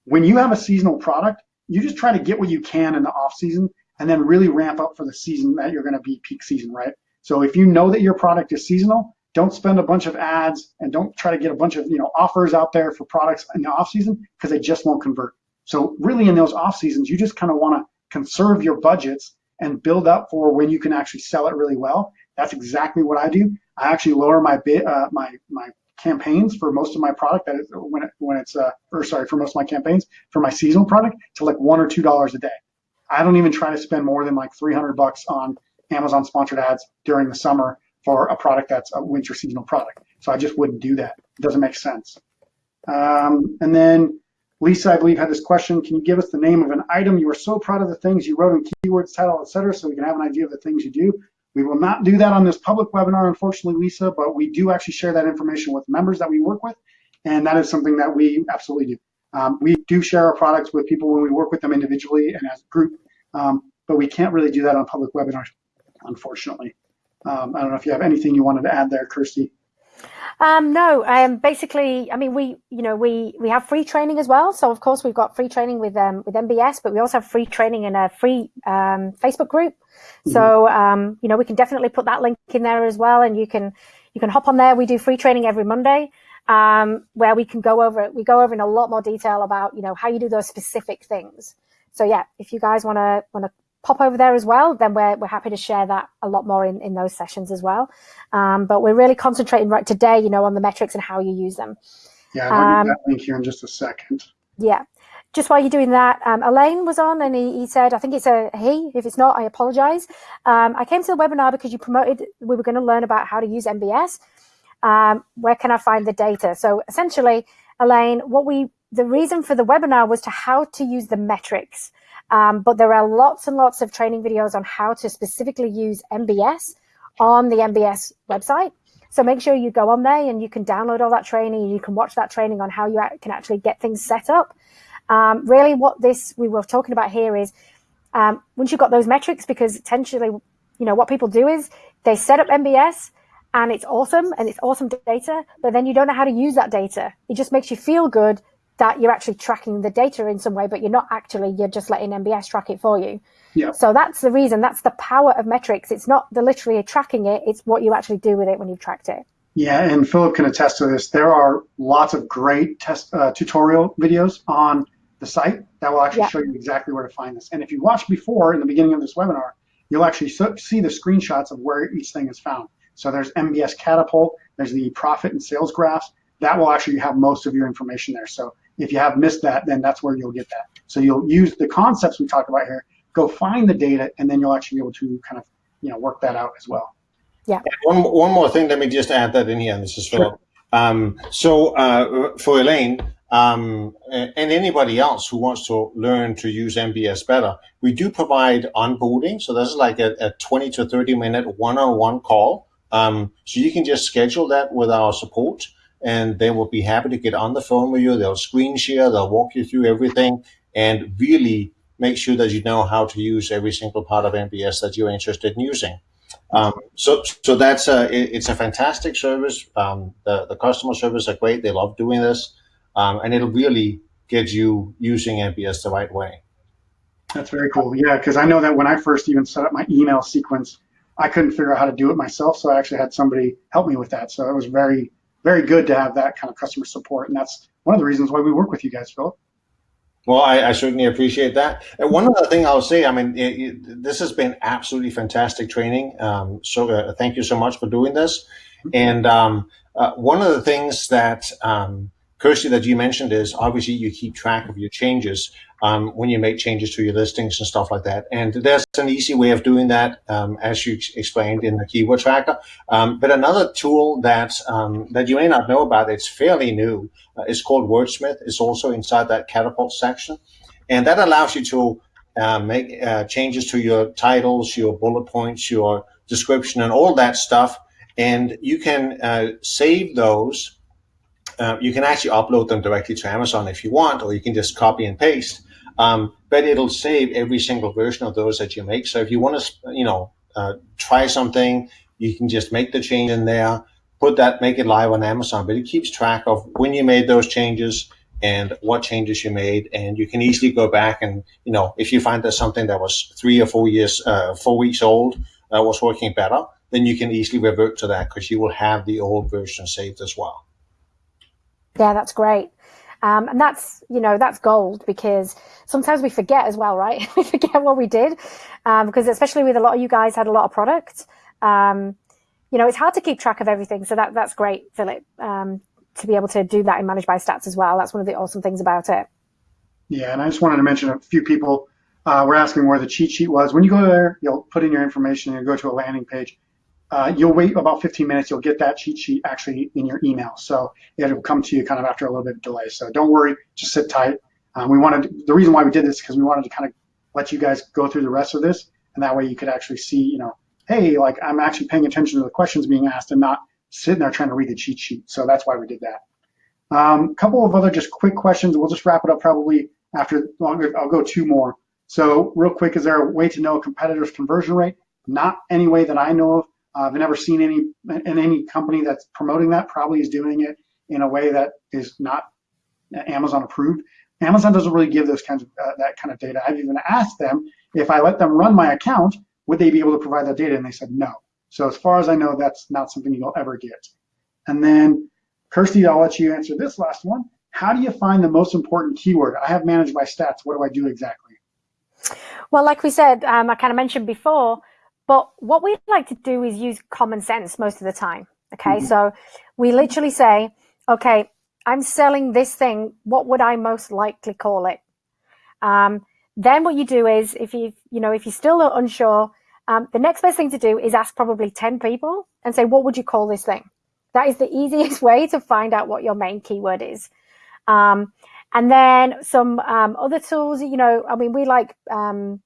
When you have a seasonal product, you just try to get what you can in the off season and then really ramp up for the season that you're going to be peak season, right? So if you know that your product is seasonal, don't spend a bunch of ads and don't try to get a bunch of you know offers out there for products in the off season because they just won't convert. So really in those off seasons, you just kind of want to conserve your budgets and build up for when you can actually sell it really well. That's exactly what I do. I actually lower my bit, uh, my my campaigns for most of my product that is when it, when it's uh, or sorry for most of my campaigns for my seasonal product to like one or two dollars a day. I don't even try to spend more than like 300 bucks on Amazon sponsored ads during the summer for a product that's a winter seasonal product. So I just wouldn't do that. It doesn't make sense. Um, and then Lisa, I believe, had this question. Can you give us the name of an item you are so proud of the things you wrote in keywords, title, etc., so we can have an idea of the things you do? We will not do that on this public webinar, unfortunately, Lisa, but we do actually share that information with members that we work with, and that is something that we absolutely do. Um, we do share our products with people when we work with them individually and as a group, um, but we can't really do that on public webinars, unfortunately. Um, I don't know if you have anything you wanted to add there, Kirsty. Um, no, um, basically, I mean, we, you know, we, we have free training as well. So of course we've got free training with, um, with MBS, but we also have free training in a free, um, Facebook group. Mm-hmm. So, um, you know, we can definitely put that link in there as well. And you can, you can hop on there. We do free training every Monday, um, where we can go over. We go over in a lot more detail about, you know, how you do those specific things. So yeah, if you guys want to, want to pop over there as well, then we're, we're happy to share that a lot more in, in those sessions as well. Um, but we're really concentrating right today, you know, on the metrics and how you use them. Yeah, I'll um, that link here in just a second. Yeah. just while you're doing that, um, Elaine was on and he, he, said, I think it's a he. If it's not, I apologize. Um, I came to the webinar because you promoted, we were going to learn about how to use MBS. Um, where can I find the data? So essentially, Elaine, what we, the reason for the webinar was to how to use the metrics. Um, but there are lots and lots of training videos on how to specifically use MBS on the MBS website. So make sure you go on there and you can download all that training. You can watch that training on how you can actually get things set up. Um, really what this we were talking about here is um, once you've got those metrics, because essentially, you know, what people do is they set up MBS and it's awesome and it's awesome data, but then you don't know how to use that data. It just makes you feel good that you're actually tracking the data in some way, but you're not actually, you're just letting MBS track it for you. Yeah. So that's the reason, that's the power of metrics. It's not the literally tracking it, it's what you actually do with it when you've tracked it. Yeah, and Philip can attest to this. There are lots of great test uh, tutorial videos on the site that will actually yeah. show you exactly where to find this. And if you watched before in the beginning of this webinar, you'll actually see the screenshots of where each thing is found. So there's MBS Catapult, there's the profit and sales graphs. That will actually have most of your information there. So if you have missed that, then that's where you'll get that. So you'll use the concepts we talked about here, go find the data, and then you'll actually be able to kind of you know work that out as well. Yeah. One one more thing. Let me just add that in here. This is Philip. Sure. Um, so uh, for Elaine um, and anybody else who wants to learn to use MBS better, we do provide onboarding. So this is like a, a 20 to 30 minute one-on-one -on -one call. Um, so you can just schedule that with our support and they will be happy to get on the phone with you. They'll screen share, they'll walk you through everything and really make sure that you know how to use every single part of MBS that you're interested in using. Um, so, so that's a, it, it's a fantastic service. Um, the, the customer service are great. They love doing this. Um, and it'll really get you using MBS the right way. That's very cool. Yeah, because I know that when I first even set up my email sequence, I couldn't figure out how to do it myself. So I actually had somebody help me with that. So it was very, very good to have that kind of customer support. And that's one of the reasons why we work with you guys, Philip. Well, I, I certainly appreciate that. And one other thing I'll say, I mean, it, it, this has been absolutely fantastic training. Um, so uh, thank you so much for doing this. And um, uh, one of the things that um, Kirsty, that you mentioned is obviously you keep track of your changes um, when you make changes to your listings and stuff like that. And there's an easy way of doing that, um, as you explained in the keyword tracker. Um, but another tool that um, that you may not know about, it's fairly new, uh, is called Wordsmith. It's also inside that catapult section. And that allows you to uh, make uh, changes to your titles, your bullet points, your description, and all that stuff. And you can uh, save those uh, you can actually upload them directly to Amazon if you want, or you can just copy and paste. Um, but it'll save every single version of those that you make. So if you want to, you know, uh, try something, you can just make the change in there, put that, make it live on Amazon. But it keeps track of when you made those changes and what changes you made, and you can easily go back and, you know, if you find that something that was three or four years, uh, four weeks old uh, was working better, then you can easily revert to that because you will have the old version saved as well. Yeah, that's great. Um, and that's, you know, that's gold because sometimes we forget as well, right? [laughs] we forget what we did um, because especially with a lot of you guys had a lot of products. Um, you know, it's hard to keep track of everything. So that that's great, Philip, um, to be able to do that in Managed by Stats as well. That's one of the awesome things about it. Yeah, and I just wanted to mention a few people uh, were asking where the cheat sheet was. When you go there, you'll put in your information and go to a landing page uh, you'll wait about 15 minutes. You'll get that cheat sheet actually in your email. So it'll come to you kind of after a little bit of delay. So don't worry, just sit tight. Um, we wanted the reason why we did this because we wanted to kind of let you guys go through the rest of this, and that way you could actually see, you know, hey, like I'm actually paying attention to the questions being asked and not sitting there trying to read the cheat sheet. So that's why we did that. A um, couple of other just quick questions. We'll just wrap it up probably after. I'll go two more. So real quick, is there a way to know a competitor's conversion rate? Not any way that I know of. Uh, I've never seen any in any company that's promoting that probably is doing it in a way that is not Amazon approved. Amazon doesn't really give those kinds of uh, that kind of data. I've even asked them if I let them run my account, would they be able to provide that data? And they said no. So as far as I know, that's not something you'll ever get. And then, Kirsty, I'll let you answer this last one. How do you find the most important keyword? I have Managed by Stats. What do I do exactly? Well, like we said, um, I kind of mentioned before, but what we like to do is use common sense most of the time. Okay. Mm -hmm. So we literally say, okay, I'm selling this thing. What would I most likely call it? Um, then what you do is if you, you know, if you're still unsure, um, the next best thing to do is ask probably 10 people and say, what would you call this thing? That is the [laughs] easiest way to find out what your main keyword is. Um, and then some um, other tools, you know, I mean, we like um,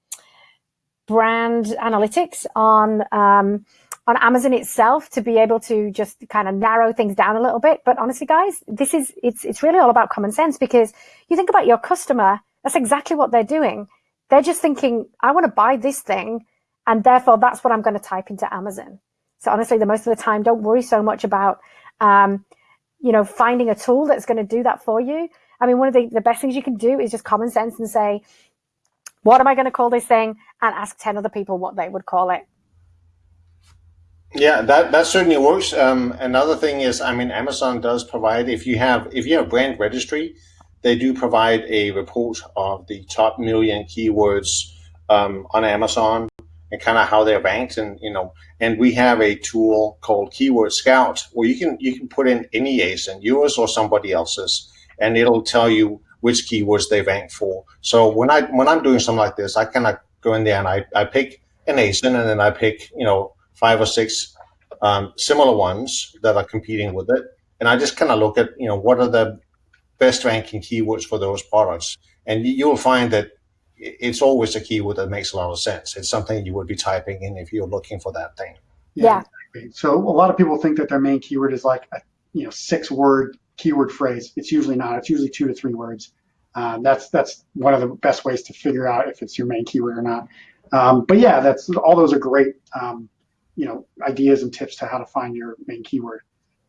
brand analytics on um, on Amazon itself to be able to just kind of narrow things down a little bit. But honestly, guys, this is it's it's really all about common sense because you think about your customer, that's exactly what they're doing. They're just thinking, I want to buy this thing, and therefore that's what I'm going to type into Amazon. So honestly, the most of the time, don't worry so much about um, you know finding a tool that's going to do that for you I mean, one of the, the best things you can do is just common sense and say, what am I going to call this thing? And ask 10 other people what they would call it. Yeah, that, that certainly works. Um, another thing is, I mean, Amazon does provide, if you have, if you have brand registry, they do provide a report of the top million keywords um, on Amazon and kind of how they're ranked and you know and we have a tool called keyword scout where you can you can put in any ASIN yours or somebody else's and it'll tell you which keywords they rank for. So when I when I'm doing something like this, I kind of go in there and I, I pick an ASIN and then I pick you know five or six um, similar ones that are competing with it, and I just kind of look at you know what are the best ranking keywords for those products, and you'll find that it's always a keyword that makes a lot of sense. It's something you would be typing in if you're looking for that thing. Yeah. yeah. So a lot of people think that their main keyword is like a you know six word keyword phrase. It's usually not. It's usually two to three words. Um, that's that's one of the best ways to figure out if it's your main keyword or not. Um, but yeah, that's all those are great, um, you know, ideas and tips to how to find your main keyword.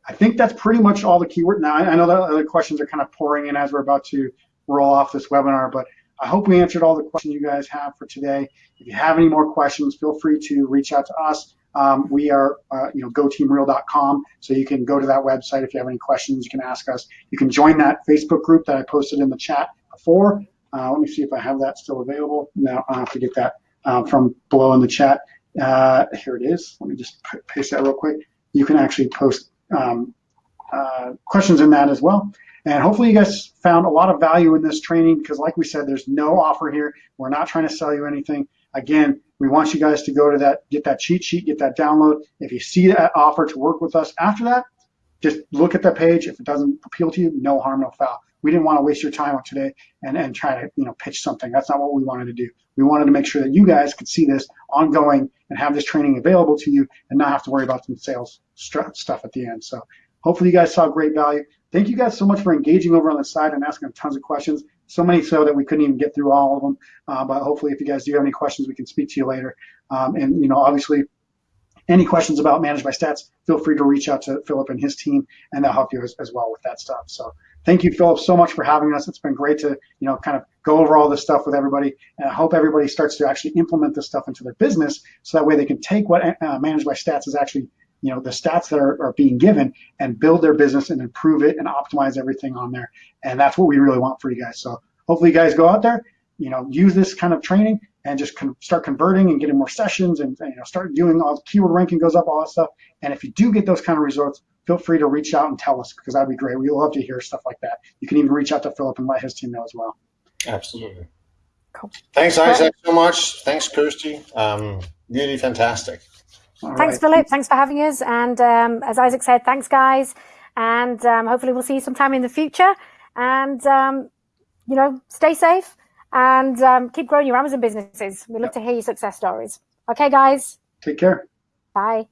I think that's pretty much all the keyword. Now I, I know that other questions are kind of pouring in as we're about to roll off this webinar, but I hope we answered all the questions you guys have for today. If you have any more questions, feel free to reach out to us. Um, we are, uh, you know, goteamreal.com. So you can go to that website if you have any questions. You can ask us. You can join that Facebook group that I posted in the chat before. Uh, let me see if I have that still available. No, I'll have to get that uh, from below in the chat. Uh, here it is. Let me just paste that real quick. You can actually post um, uh, questions in that as well. And hopefully you guys found a lot of value in this training because like we said, there's no offer here. We're not trying to sell you anything. Again, we want you guys to go to that, get that cheat sheet, get that download. If you see that offer to work with us after that, just look at the page. If it doesn't appeal to you, no harm, no foul. We didn't want to waste your time today and, and try to you know pitch something. That's not what we wanted to do. We wanted to make sure that you guys could see this ongoing and have this training available to you and not have to worry about some sales stuff at the end. So hopefully you guys saw great value. Thank you guys so much for engaging over on the side and asking tons of questions so many so that we couldn't even get through all of them. Uh, but hopefully, if you guys do have any questions, we can speak to you later. Um, and you know, obviously, any questions about Managed by Stats, feel free to reach out to Philip and his team, and they'll help you as, as well with that stuff. So thank you, Philip, so much for having us. It's been great to you know kind of go over all this stuff with everybody, and I hope everybody starts to actually implement this stuff into their business, so that way they can take what uh, Managed by Stats is actually you know the stats that are, are being given and build their business and improve it and optimize everything on there. And that's what we really want for you guys. So hopefully you guys go out there you know use this kind of training and just con start converting and getting more sessions and you know start doing all the keyword ranking goes up all that stuff. And if you do get those kind of results feel free to reach out and tell us because that'd be great. We love to hear stuff like that. You can even reach out to philip and let his team know as well. Absolutely. Cool. thanks isaac so much. Thanks kirsty. Um, really fantastic all thanks, right. Philip. Thanks for having us. And um, as Isaac said, thanks, guys. And um, hopefully we'll see you sometime in the future. And, um, you know, stay safe and um, keep growing your Amazon businesses. We love yep. to hear your success stories. Okay, guys. Take care. Bye.